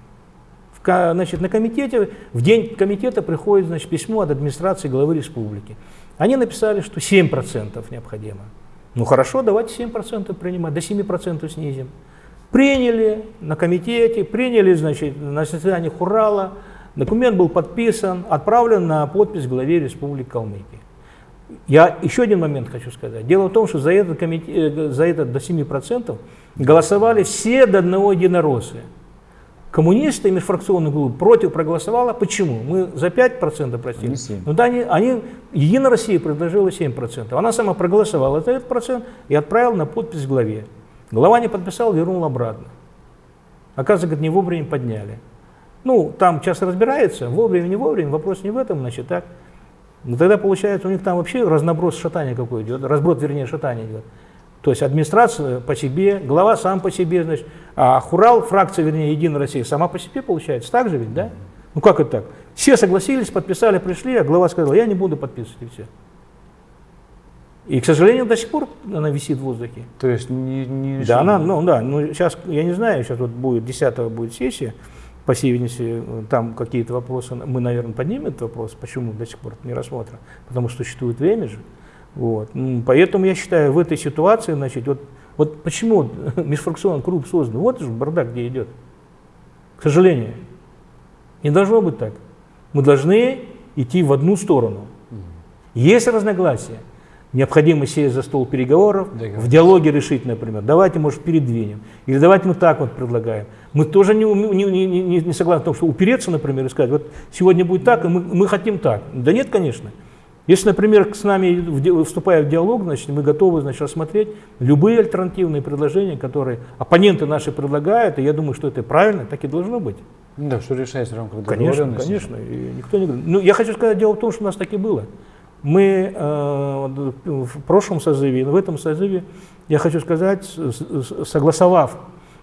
В, значит, на комитете, в день комитета приходит значит, письмо от администрации главы республики. Они написали, что 7% необходимо. Ну хорошо, давайте 7% принимать, до 7% снизим. Приняли на комитете, приняли значит, на заседании Хурала, документ был подписан, отправлен на подпись главе Республики Калмыкия. Я еще один момент хочу сказать. Дело в том, что за этот, комитет, э, за этот до 7% голосовали все до одного единороссы. Коммунисты и межфракционная группа против проголосовала. Почему? Мы за 5% просили. Ну да, они, они, Единая Россия предложила 7%. Она сама проголосовала за этот процент и отправила на подпись главе. Глава не подписал, вернул обратно. Оказывается, не вовремя подняли. Ну, там сейчас разбирается, вовремя, не вовремя, вопрос не в этом, значит, так. Но тогда получается у них там вообще разноброс шатания какой идет, разброд, вернее, шатания идет. То есть администрация по себе, глава сам по себе, значит, а Хурал, фракция, вернее, Единая Россия, сама по себе получается. Так же ведь, да? Ну как это так? Все согласились, подписали, пришли, а глава сказал, я не буду подписывать, и все. И, к сожалению, до сих пор она висит в воздухе. То есть не, не Да, она, ну да, ну сейчас, я не знаю, сейчас вот будет, 10 будет сессия, по всей видимости, там какие-то вопросы, мы, наверное, поднимем этот вопрос, почему до сих пор не рассмотрен, потому что существует время же. Вот. Поэтому я считаю, в этой ситуации, значит, вот, вот почему [LAUGHS] межфракционный круг создан, вот же бардак где идет. К сожалению. Не должно быть так. Мы должны идти в одну сторону. Есть разногласия, необходимо сесть за стол переговоров, в диалоге решить, например, давайте, может, передвинем, или давайте мы так вот предлагаем. Мы тоже не, не, не, не, согласны в том, что упереться, например, и сказать, вот сегодня будет так, и мы, мы хотим так. Да нет, конечно. Если, например, с нами, вступая в диалог, значит, мы готовы значит, рассмотреть любые альтернативные предложения, которые оппоненты наши предлагают, и я думаю, что это правильно, так и должно быть. Да, что решается в рамках Конечно, конечно. И никто не... Ну, я хочу сказать, дело в том, что у нас так и было. Мы э, в прошлом созыве, в этом созыве, я хочу сказать, согласовав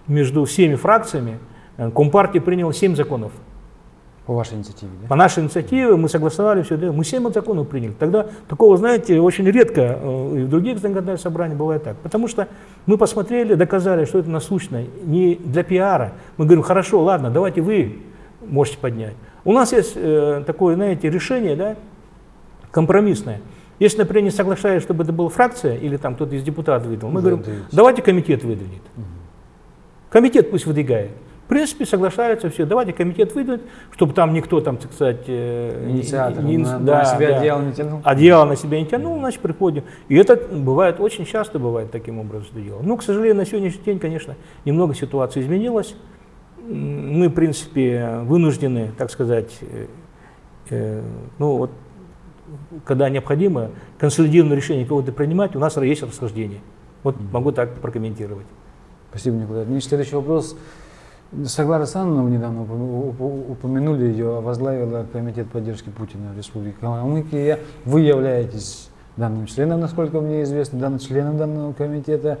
между всеми фракциями, э, Компартия приняла 7 законов. По вашей инициативе, да? По нашей инициативе мы согласовали все, да, мы 7 законов приняли. Тогда такого, знаете, очень редко э, и в других законодательных собраниях бывает так. Потому что мы посмотрели, доказали, что это насущно не для пиара. Мы говорим, хорошо, ладно, давайте вы можете поднять. У нас есть э, такое, знаете, решение, да, компромиссное. Если, например, не соглашаясь, чтобы это была фракция или там кто-то из депутатов выдвинул, мы говорим, давайте комитет выдвинет. Угу. Комитет пусть выдвигает принципе, соглашаются все. Давайте комитет выйдет, чтобы там никто там, так сказать, э, Инициатор, не, на, да, на себя да, одеяло не тянул. Одеяло на себя не тянул, значит, приходим. И это бывает, очень часто бывает таким образом это дело. Ну, к сожалению, на сегодняшний день, конечно, немного ситуация изменилась. Мы, в принципе, вынуждены, так сказать, э, э, ну вот, когда необходимо консолидированное решение кого-то принимать, у нас есть расхождение. Вот могу так прокомментировать. Спасибо, Николай. Мне следующий вопрос. Саглара Санновна, недавно упомянули ее, возглавила Комитет поддержки Путина в Республике Калмыкия. Вы являетесь данным членом, насколько мне известно, данным членом данного комитета.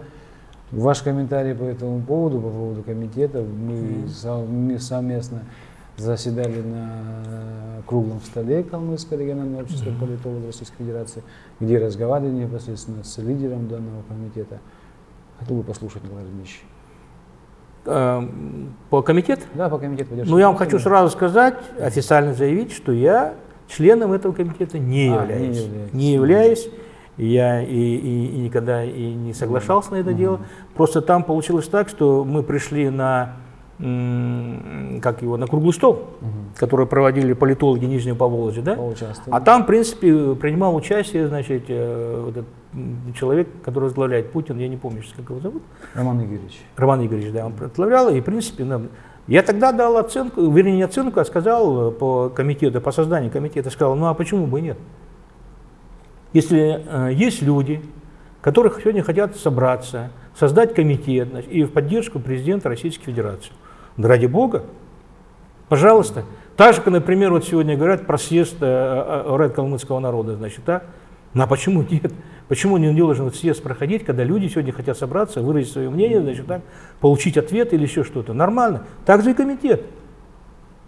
Ваш комментарий по этому поводу, по поводу комитета, мы, мы совместно заседали на круглом столе Калмыцкого регионального общества политологов Российской Федерации, где разговаривали непосредственно с лидером данного комитета. Хотел бы послушать, Николай Ильич. Э, по комитету? Да, по комитету Ну, я вам хочу сразу сказать, официально заявить, что я членом этого комитета не а, являюсь. Не, являюсь. не являюсь. Я и, и, и никогда и не соглашался на это дело. Просто там получилось так, что мы пришли на как его, на круглый стол, угу. который проводили политологи Нижнего Поволжья, да? А там, в принципе, принимал участие, значит, э, вот этот человек, который возглавляет Путин, я не помню, как его зовут. Роман Игоревич. Роман Игоревич, да, он возглавлял, и, в принципе, нам, я тогда дал оценку, вернее, не оценку, а сказал э, по комитету, по созданию комитета, сказал, ну а почему бы и нет? Если э, есть люди, которые сегодня хотят собраться, создать комитет значит, и в поддержку президента Российской Федерации, да ради Бога, пожалуйста. Так же, например, вот сегодня говорят про съезд э, э, калмыцкого народа, значит, да? Ну а почему нет? Почему не должен этот съезд проходить, когда люди сегодня хотят собраться, выразить свое мнение, значит, так, получить ответ или еще что-то? Нормально. Так же и комитет.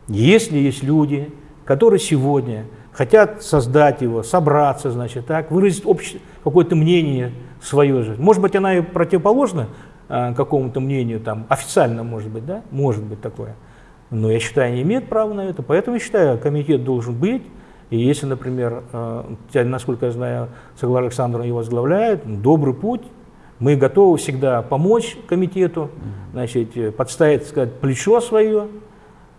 Если есть люди, которые сегодня хотят создать его, собраться, значит, так, выразить какое-то мнение свое же. Может быть, она и противоположна какому-то мнению, там, официально, может быть, да, может быть такое. Но я считаю, не имеет права на это, поэтому я считаю, комитет должен быть. И если, например, э, насколько я знаю, Соглар Александровна его возглавляет, добрый путь, мы готовы всегда помочь комитету, значит, подставить, сказать, плечо свое,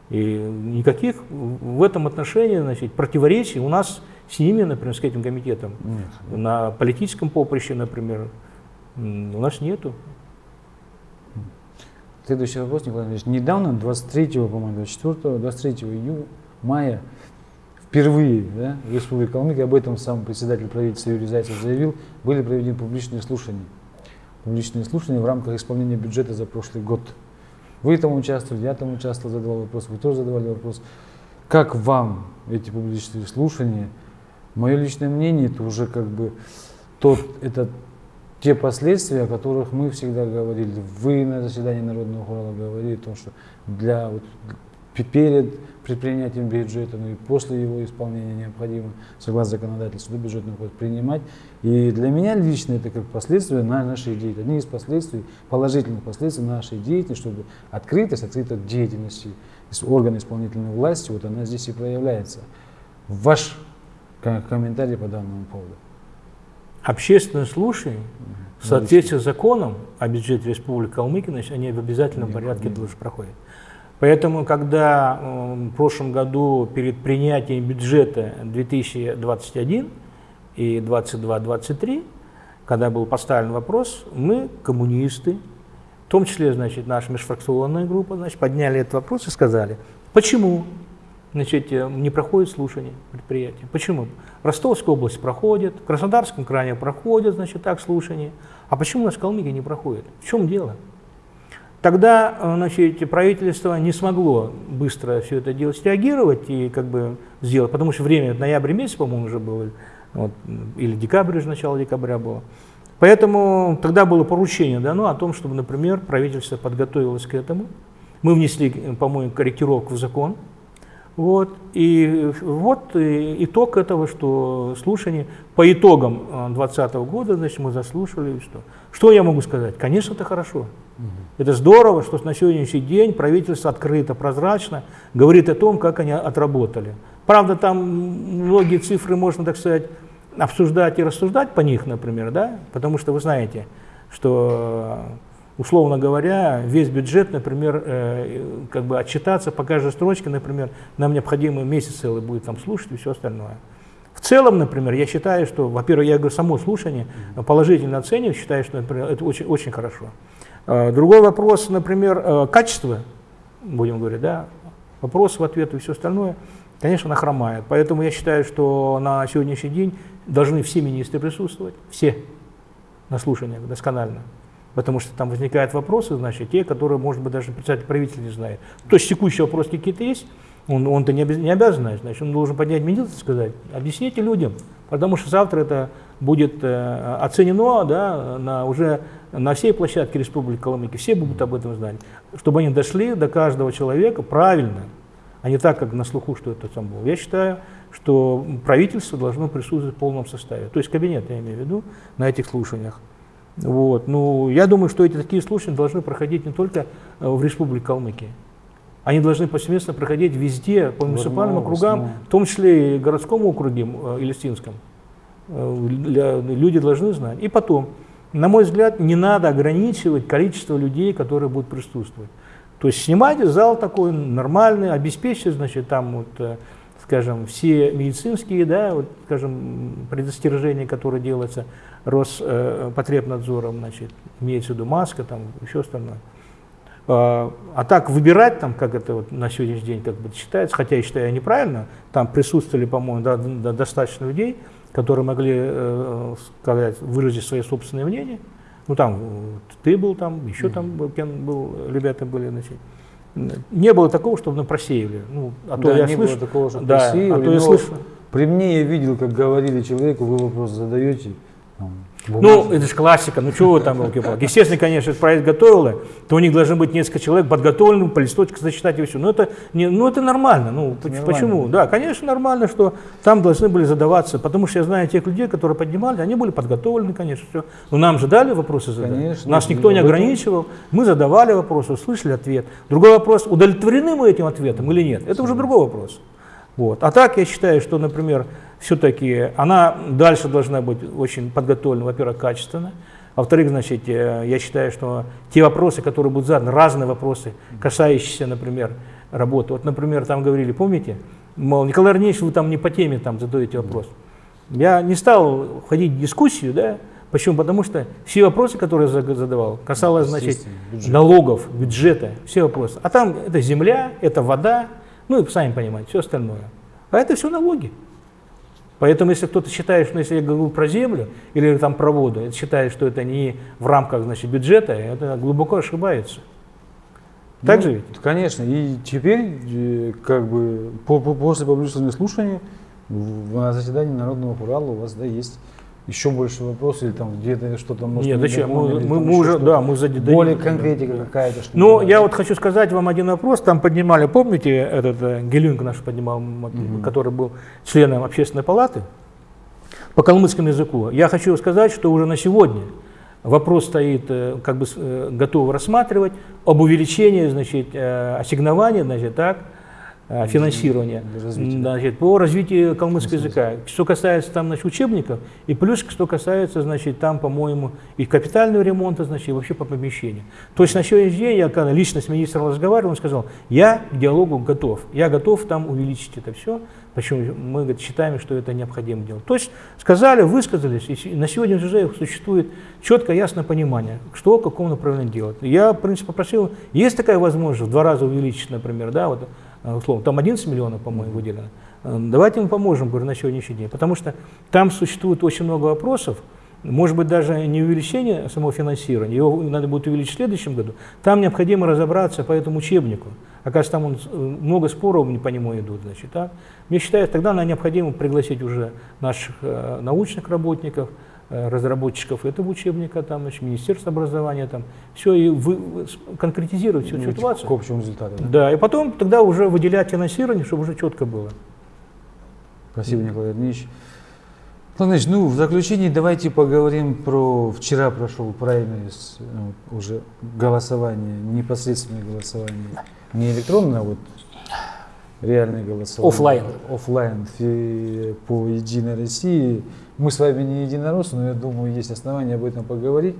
и никаких в этом отношении значит, противоречий у нас с ними, например, с этим комитетом, нет. на политическом поприще, например, у нас нету. Следующий вопрос, Николай Андреевич. Недавно, 23, по-моему, 24, 23 июня, мая, впервые да, в Республике Калмыкия, об этом сам председатель правительства Юрий Зайцев заявил, были проведены публичные слушания. Публичные слушания в рамках исполнения бюджета за прошлый год. Вы там участвовали, я там участвовал, задавал вопрос, вы тоже задавали вопрос. Как вам эти публичные слушания? Мое личное мнение, это уже как бы тот, это те последствия, о которых мы всегда говорили. Вы на заседании Народного хора говорили о том, что для, вот, перед предпринятием бюджета, ну и после его исполнения необходимо, согласно законодательству, бюджетный кодекс принимать. И для меня лично это как последствия нашей деятельности, одни из последствий, положительных последствий нашей деятельности, чтобы открытость, открытость деятельности органа исполнительной власти, вот она здесь и проявляется. Ваш комментарий по данному поводу. Общественные слушания в соответствии с законом о бюджете Республики Калмыкия, они в обязательном порядке тоже проходят. Поэтому, когда в прошлом году перед принятием бюджета 2021 и 2022-2023, когда был поставлен вопрос, мы, коммунисты, в том числе, значит, наша межфракционная группа, значит, подняли этот вопрос и сказали, почему значит, не проходит слушание предприятия. Почему? В Ростовской области проходит, в Краснодарском крае проходит, значит, так слушание. А почему у нас в Калмыкии не проходит? В чем дело? Тогда э, значит, правительство не смогло быстро все это дело среагировать и как бы сделать, потому что время, ноябрь месяц, по-моему, уже было, вот, или декабрь, уже начало декабря было. Поэтому тогда было поручение дано о том, чтобы, например, правительство подготовилось к этому. Мы внесли, по-моему, корректировку в закон, вот. И вот итог этого, что слушание по итогам 2020 года, значит, мы заслушали. Что, что я могу сказать? Конечно, это хорошо. Угу. Это здорово, что на сегодняшний день правительство открыто, прозрачно говорит о том, как они отработали. Правда, там многие цифры можно, так сказать, обсуждать и рассуждать по них, например, да, потому что вы знаете, что условно говоря, весь бюджет, например, э, как бы отчитаться по каждой строчке, например, нам необходимо месяц целый будет там слушать и все остальное. В целом, например, я считаю, что, во-первых, я говорю, само слушание положительно оцениваю, считаю, что, например, это очень, очень хорошо. Э, другой вопрос, например, э, качество, будем говорить, да, вопрос в ответ и все остальное, конечно, она хромает. Поэтому я считаю, что на сегодняшний день должны все министры присутствовать, все на слушаниях досконально. Потому что там возникают вопросы, значит, те, которые, может быть, даже председатель правительства не знает. То есть текущие вопросы какие-то есть, он, он-то не, обяз, не обязан знать, значит, он должен поднять медицину и сказать, объясните людям, потому что завтра это будет э, оценено да, на, уже на всей площадке Республики Калмыкия, все будут об этом знать, чтобы они дошли до каждого человека правильно, а не так, как на слуху, что это там было. Я считаю, что правительство должно присутствовать в полном составе, то есть кабинет, я имею в виду, на этих слушаниях. Вот. Ну, я думаю, что эти такие слушания должны проходить не только э, в Республике Калмыкия. Они должны повсеместно проходить везде, по муниципальным округам, в том числе и городском округе э. Э, люди должны знать. И потом, на мой взгляд, не надо ограничивать количество людей, которые будут присутствовать. То есть снимать зал такой нормальный, обеспечить, значит, там вот, скажем, все медицинские, да, вот, скажем, предостережения, которые делаются Роспотребнадзором, значит, имеется в виду маска, там, еще остальное. А, а так выбирать, там, как это вот на сегодняшний день как бы считается, хотя я считаю неправильно, там присутствовали, по-моему, да, да, достаточно людей, которые могли э, сказать, выразить свои собственные мнения. Ну там ты был там, еще там был, кем был, ребята были, значит. Не было такого, чтобы на просеивали. Ну, а то да, я не слышу, было такого, что да, просеивали, а то я слышу. При мне я видел, как говорили человеку, вы вопрос задаете, там, Ну, это же классика, ну чего вы там, елки-палки. Естественно, конечно, этот проект готовила, то у них должны быть несколько человек подготовленных, по листочку зачитать и все. Но это, не, ну, это нормально. Ну, Это почему? нормально. Да, конечно, нормально, что там должны были задаваться, потому что я знаю тех людей, которые поднимали, они были подготовлены, конечно, все. Но нам же дали вопросы задать. Конечно, Нас никто не этом- ограничивал, мы задавали вопросы, услышали ответ. Другой вопрос, удовлетворены мы этим ответом или нет, это уже другой вопрос. Вот. А так я считаю, что, например, все-таки она дальше должна быть очень подготовлена, во-первых, качественно. Во-вторых, значит, э, я считаю, что те вопросы, которые будут заданы, разные вопросы, касающиеся, например, работы. Вот, например, там говорили, помните, мол, Николай Арнеевич, вы там не по теме там задаете вопрос. Я не стал входить в дискуссию, да, Почему? Потому что все вопросы, которые я задавал, касалось, значит, бюджет. налогов, бюджета, все вопросы. А там это земля, это вода, ну и сами понимаете, все остальное. А это все налоги. Поэтому, если кто-то считает, что если я говорю про землю или там про воду, считает, что это не в рамках значит, бюджета, это глубоко ошибается. Так Ну, же ведь? Конечно. И теперь, э, как бы, по- по- после публичного слушания на заседании Народного Урала у вас да, есть еще больше вопросов, или там где-то что-то может Нет, не зачем? Мы, мы- мы уже, да, мы зади- Более да. конкретика какая-то. что Ну, я да? вот хочу сказать вам один вопрос. Там поднимали, помните, этот э, Гелюнг наш поднимал, м, который был членом общественной палаты по калмыцкому языку. Я хочу сказать, что уже на сегодня вопрос стоит, э, как бы э, готовы рассматривать об увеличении, значит, э, ассигнования, значит, так, финансирования развития, да. значит, по развитию калмыцкого языка. Что касается там, значит, учебников, и плюс, что касается, значит, там, по-моему, и капитального ремонта, значит, и вообще по помещению. То есть на сегодняшний день я когда лично с министром разговаривал, он сказал, я к диалогу готов, я готов там увеличить это все, почему мы говорит, считаем, что это необходимо делать. То есть сказали, высказались, и на сегодня уже существует четкое, ясное понимание, что, в каком направлении делать. Я, в принципе, попросил, есть такая возможность в два раза увеличить, например, да, вот, э, условно, там 11 миллионов, по-моему, выделено. Э, Давайте мы поможем, говорю, на сегодняшний день, потому что там существует очень много вопросов, может быть, даже не увеличение самого финансирования, его надо будет увеличить в следующем году. Там необходимо разобраться по этому учебнику. Оказывается, там он, э, много споров по нему идут. Значит, так. Мне считаю, тогда нам необходимо пригласить уже наших э, научных работников, э, разработчиков этого учебника, там, значит, Министерство образования, там, все и вы, конкретизировать всю Ну, ситуацию. К общему результату. да. Да, и потом тогда уже выделять финансирование, чтобы уже четко было. Спасибо, Николай. Николай Ильич, ну, в заключении давайте поговорим про... Вчера прошел праймерис, э, уже голосование, непосредственное голосование. Не электронное, а вот реальное голосование. Оффлайн. Оффлайн по Единой России. Мы с вами не единороссы, но я думаю, есть основания об этом поговорить.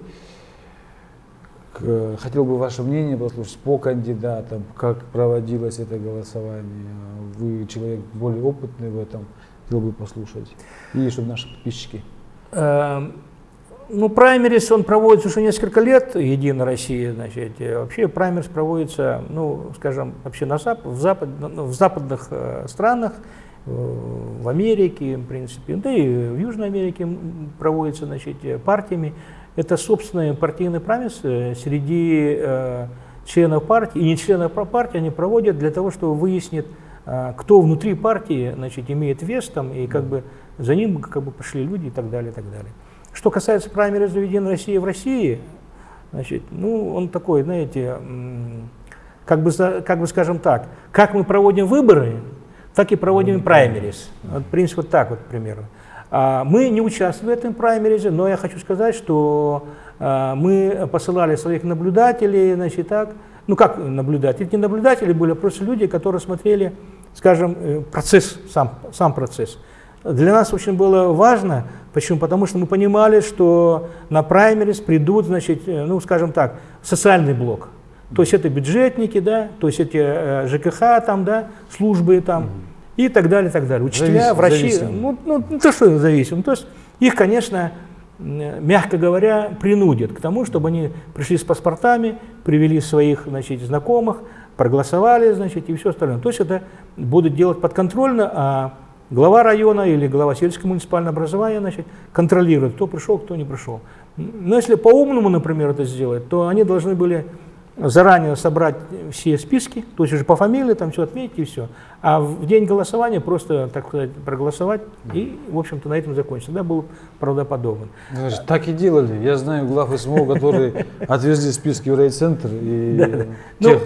Хотел бы ваше мнение послушать по кандидатам, как проводилось это голосование. Вы человек более опытный в этом, хотел бы послушать. И чтобы наши подписчики. Эм, Ну, праймерис, он проводится уже несколько лет, Единая Россия, значит. Вообще праймерис проводится, ну, скажем, вообще на зап в, запад, ну, в западных э, странах, в Америке, в принципе, да и в Южной Америке проводится, значит, партиями. Это собственный партийный праймерис э, среди э, членов партии и не членов пар- партии они проводят для того, чтобы выяснить, э, кто внутри партии, значит, имеет вес там, и как бы за ним как бы пошли люди и так далее, и так далее. Что касается праймериз Единой России в России, значит, ну, он такой, знаете, как бы, как бы скажем так, как мы проводим выборы, так и проводим праймерис. Вот принцип вот так вот примерно. А, мы не участвовали в этом праймеризе, но я хочу сказать, что а, мы посылали своих наблюдателей, значит, так, ну как наблюдатели, это не наблюдатели были, а просто люди, которые смотрели, скажем, э, процесс, сам, сам процесс. Для нас очень было важно, почему? Потому что мы понимали, что на праймерис придут, значит, э, ну скажем так, социальный блок. То есть это бюджетники, да, то есть эти э, ЖКХ там, да, службы там, и так далее, так далее. Учителя, Завис- врачи, ну, ну, не то, что зависим, то есть их, конечно, мягко говоря, принудят к тому, чтобы они пришли с паспортами, привели своих, значит, знакомых, проголосовали, значит, и все остальное. То есть это будут делать подконтрольно, а глава района или глава сельского муниципального образования, значит, контролирует, кто пришел, кто не пришел. Но если по-умному, например, это сделать, то они должны были заранее собрать все списки, то есть уже по фамилии там все отметить и все. А в день голосования просто, так сказать, проголосовать и, в общем-то, на этом закончить. Тогда был правдоподобен. Значит, Так и делали. Я знаю глав СМО, которые отвезли списки в райцентр и [LAUGHS] Ну, тех-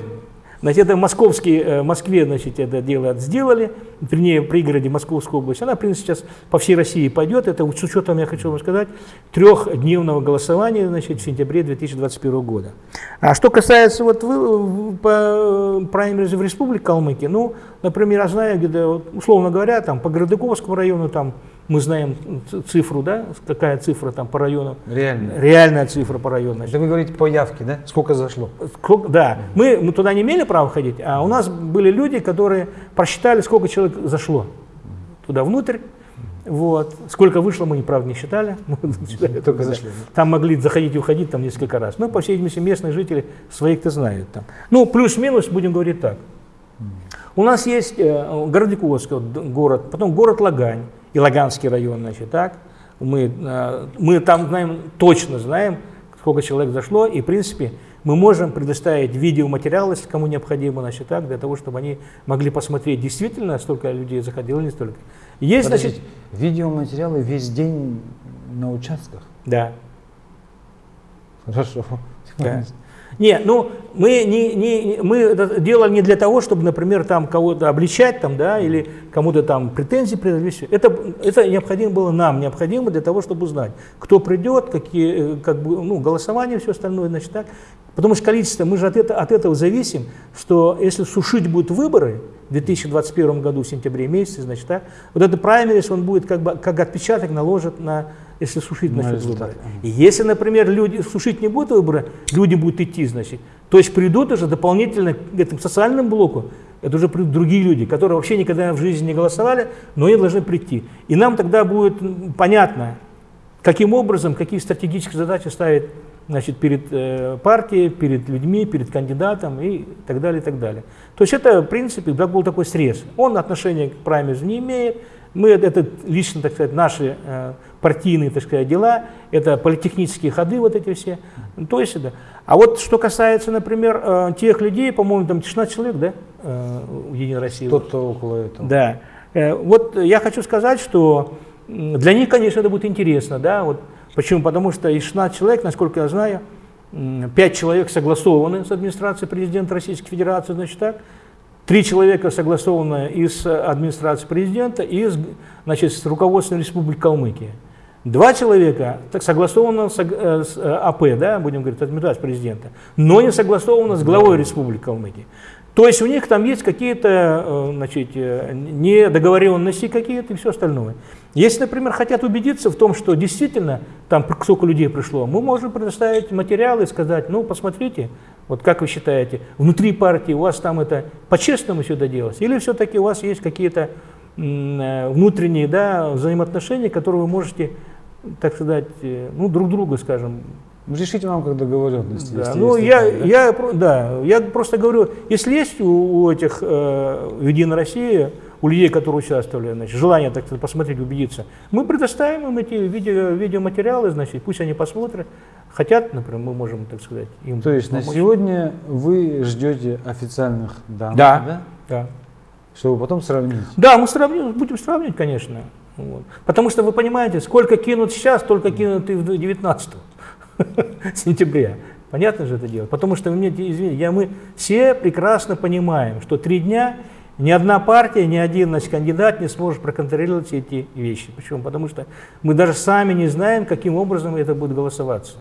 Значит, это московские, э, в Москве, значит, это дело сделали, вернее, в пригороде Московской области. Она, в принципе, сейчас по всей России пойдет. Это с учетом, я хочу вам сказать, трехдневного голосования, значит, в сентябре 2021 года. А что касается вот вы, по праймеризе в Республике Калмыкия, ну, например, я знаю, где, условно говоря, там по Городыковскому району, там мы знаем цифру, да, какая цифра там по району, реально. реальная цифра по району. значит. Это вы говорите по явке, да? Сколько зашло? Сколько- Да, мы, мы туда не имели права ходить, а у нас были люди, которые просчитали, сколько человек зашло туда внутрь. Вот. Сколько вышло, мы, правда, не считали. [LAUGHS] Мы считали Только да. зашли. Там могли заходить и уходить там несколько раз. Но, по всей видимости, местные жители своих-то знают. Там. Ну, плюс-минус, будем говорить так. У нас есть э, Городиковский город, потом город Лагань и Лаганский район, значит, так. Мы, э, мы там знаем, точно знаем, сколько человек зашло, и, в принципе, мы можем предоставить видеоматериал, если кому необходимо, значит, так, для того, чтобы они могли посмотреть, действительно, столько людей заходило, не столько. Есть, значит, Подождите, видеоматериалы весь день на участках? да, Хорошо. Да. Не, ну мы, не, не, мы это делали не для того, чтобы, например, там кого-то обличать там, да, или кому-то там претензии предъявить. Это, это необходимо было нам, необходимо для того, чтобы узнать, кто придет, какие, э, как бы, ну, голосование, все остальное, значит, так. Потому что количество, мы же от, это, от этого зависим, что если сушить будут выборы в 2021 году, в сентябре месяце, значит, так, вот этот праймерис, он будет как бы, как отпечаток наложит на, если сушить На насчет выборы. И если, например, люди сушить не будут выборы, люди будут идти, значит, то есть придут уже дополнительно к этому социальному блоку, это уже придут другие люди, которые вообще никогда в жизни не голосовали, но они должны прийти. И нам тогда будет понятно, каким образом, какие стратегические задачи ставит значит, перед э, партией, перед людьми, перед кандидатом и так далее, и так далее. То есть это, в принципе, был такой срез. Он отношения к праймеризу не имеет. Мы, это лично, так сказать, наши э, партийные, так сказать, дела, это политехнические ходы вот эти все. То есть, да. А вот что касается, например, э, тех людей, по-моему, там 16 человек, да, э, в Единой России. Кто-то около этого. Да. Э, Вот я хочу сказать, что для них, конечно, это будет интересно, да, вот почему? Потому что из 16 человек, насколько я знаю, 5 человек согласованы с администрацией президента Российской Федерации, значит так, Три человека согласованы из администрации президента и из, значит, с руководством Республики Калмыкия. Два человека так, согласовано с, э, с, э, АП, да, будем говорить, администрацией президента, но не согласовано с главой Республики Калмыкия. То есть у них там есть какие-то э, значит, недоговоренности какие-то и все остальное. Если, например, хотят убедиться в том, что действительно там сколько людей пришло, мы можем предоставить материалы и сказать, ну, посмотрите, вот как вы считаете, внутри партии у вас там это по-честному все делалось? Или все-таки у вас есть какие-то внутренние да, взаимоотношения, которые вы можете, так сказать, э, ну, друг друга, скажем, Решите вам как договоренности. да, если ну есть я, такая, да? я, да, я просто говорю, если есть у, у этих э, в Единой России, у людей, которые участвовали, значит, желание так сказать, посмотреть, убедиться, мы предоставим им эти видео, видеоматериалы, значит, пусть они посмотрят. Хотят, например, мы можем, так сказать, им То есть на помочь. сегодня вы ждете официальных данных, Да. да? Да. чтобы потом сравнить. Да, мы сравним, будем сравнивать, конечно. Вот. Потому что вы понимаете, сколько кинут сейчас, столько кинут и в 19 [LAUGHS] сентября. Понятно же это дело? Потому что, мне извините, я, мы все прекрасно понимаем, что три дня Ни одна партия, ни один значит, кандидат не сможет проконтролировать эти вещи. Почему? Потому что мы даже сами не знаем, каким образом это будет голосоваться.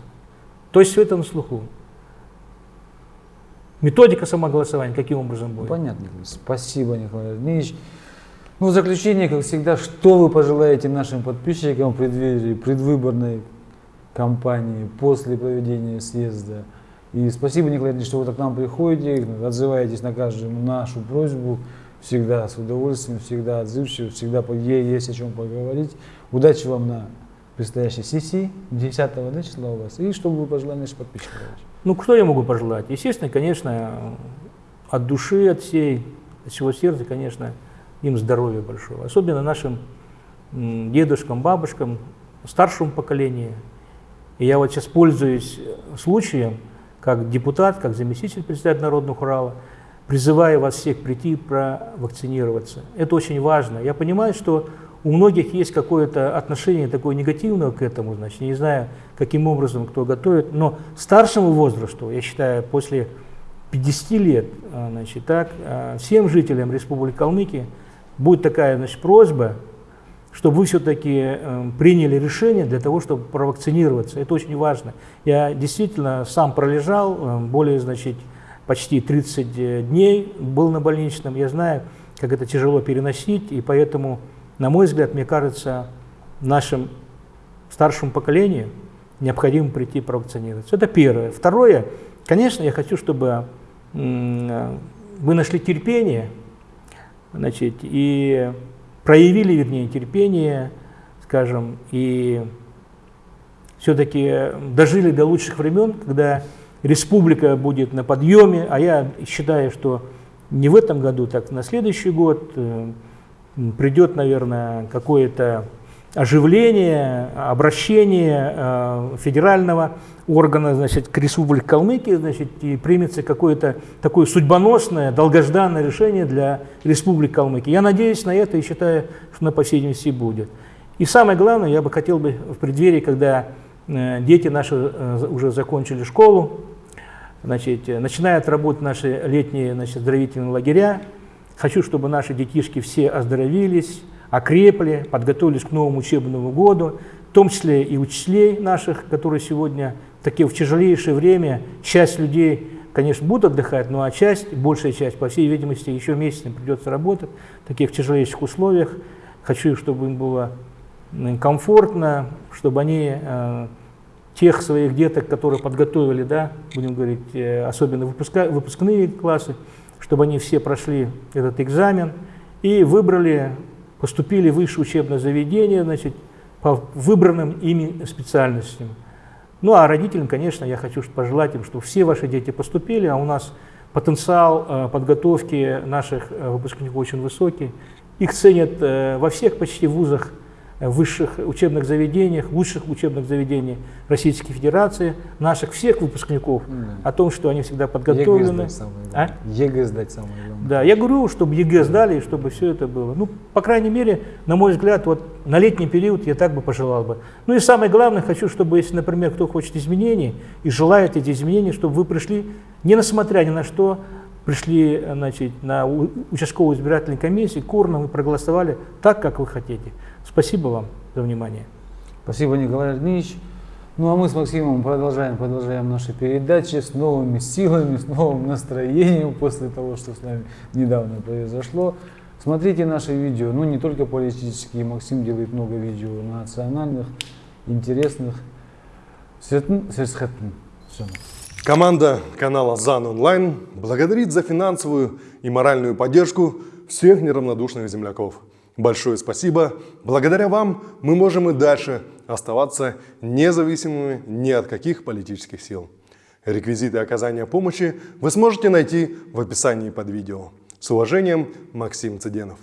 То есть все это на слуху. Методика самоголосования каким образом будет? Понятно. Спасибо, Николай Ильич. Ну, в заключение, как всегда, что вы пожелаете нашим подписчикам в преддверии предвыборной кампании после проведения съезда? И спасибо, Николай что вы так к нам приходите, отзываетесь на каждую нашу просьбу, всегда с удовольствием, всегда отзывчиво, всегда есть о чем поговорить. Удачи вам на предстоящей сессии 10 да, числа у вас. И что вы пожелали нашим подписчикам? Ну, что я могу пожелать? Естественно, конечно, от души, от всей, от всего сердца, конечно, им здоровья большого. Особенно нашим дедушкам, бабушкам, старшему поколению. И я вот сейчас пользуюсь случаем, как депутат, как заместитель председателя Народного хурала, призываю вас всех прийти провакцинироваться. Это очень важно. Я понимаю, что у многих есть какое-то отношение такое негативное к этому, значит, не знаю, каким образом кто готовит, но старшему возрасту, я считаю, после 50 лет, а, значит, так, а, всем жителям Республики Калмыкия будет такая значит, просьба, чтобы вы все-таки э, приняли решение для того, чтобы провакцинироваться. Это очень важно. Я действительно сам пролежал э, более, значит, почти 30 дней, был на больничном. Я знаю, как это тяжело переносить, и поэтому, на мой взгляд, мне кажется, нашим старшему поколению необходимо прийти провакцинироваться. Это первое. Второе, конечно, я хочу, чтобы э, вы нашли терпение, значит, и проявили, вернее, терпение, скажем, и все-таки дожили до лучших времен, когда республика будет на подъеме, а я считаю, что не в этом году, так на следующий год э, придет, наверное, какое-то оживление, обращение э, федерального органа значит, к Республике Калмыкия значит, и примется какое-то такое судьбоносное, долгожданное решение для Республики Калмыкия. Я надеюсь на это и считаю, что на по видимости будет. И самое главное, я бы хотел бы в преддверии, когда э, дети наши э, уже закончили школу, значит, начинают работать наши летние значит, оздоровительные лагеря, хочу, чтобы наши детишки все оздоровились, окрепли, подготовились к новому учебному году, в том числе и учителей наших, которые сегодня такие в тяжелейшее время, часть людей, конечно, будут отдыхать, но а часть, большая часть, по всей видимости, еще месяц им придется работать в таких тяжелейших условиях. Хочу, чтобы им было комфортно, чтобы они э, тех своих деток, которые подготовили, да, будем говорить, э, особенно выпуска, выпускные классы, чтобы они все прошли этот экзамен и выбрали поступили в высшее учебное заведение, значит, по выбранным ими специальностям. Ну а родителям, конечно, я хочу пожелать им, чтобы все ваши дети поступили, а у нас потенциал э, подготовки наших э, выпускников очень высокий. Их ценят э, во всех почти вузах в высших учебных заведениях, лучших учебных заведениях Российской Федерации, наших всех выпускников, mm. о том, что они всегда подготовлены. ЕГЭ сдать самое главное. А? ЕГЭ сдать самое главное. Да, я говорю, чтобы ЕГЭ сдали, и чтобы все это было. Ну, по крайней мере, на мой взгляд, вот на летний период я так бы пожелал бы. Ну и самое главное, хочу, чтобы, если, например, кто хочет изменений и желает эти изменения, чтобы вы пришли, не несмотря ни на что, пришли значит, на участковую избирательную комиссию, к урнам и проголосовали так, как вы хотите. Спасибо вам за внимание. Спасибо, Николай Ильич. Ну а мы с Максимом продолжаем, продолжаем наши передачи с новыми силами, с новым настроением после того, что с нами недавно произошло. Смотрите наши видео, ну не только политические, Максим делает много видео национальных, интересных. Команда канала ЗАН Онлайн благодарит за финансовую и моральную поддержку всех неравнодушных земляков. Большое спасибо. Благодаря вам мы можем и дальше оставаться независимыми ни от каких политических сил. Реквизиты оказания помощи вы сможете найти в описании под видео. С уважением, Максим Цыденов.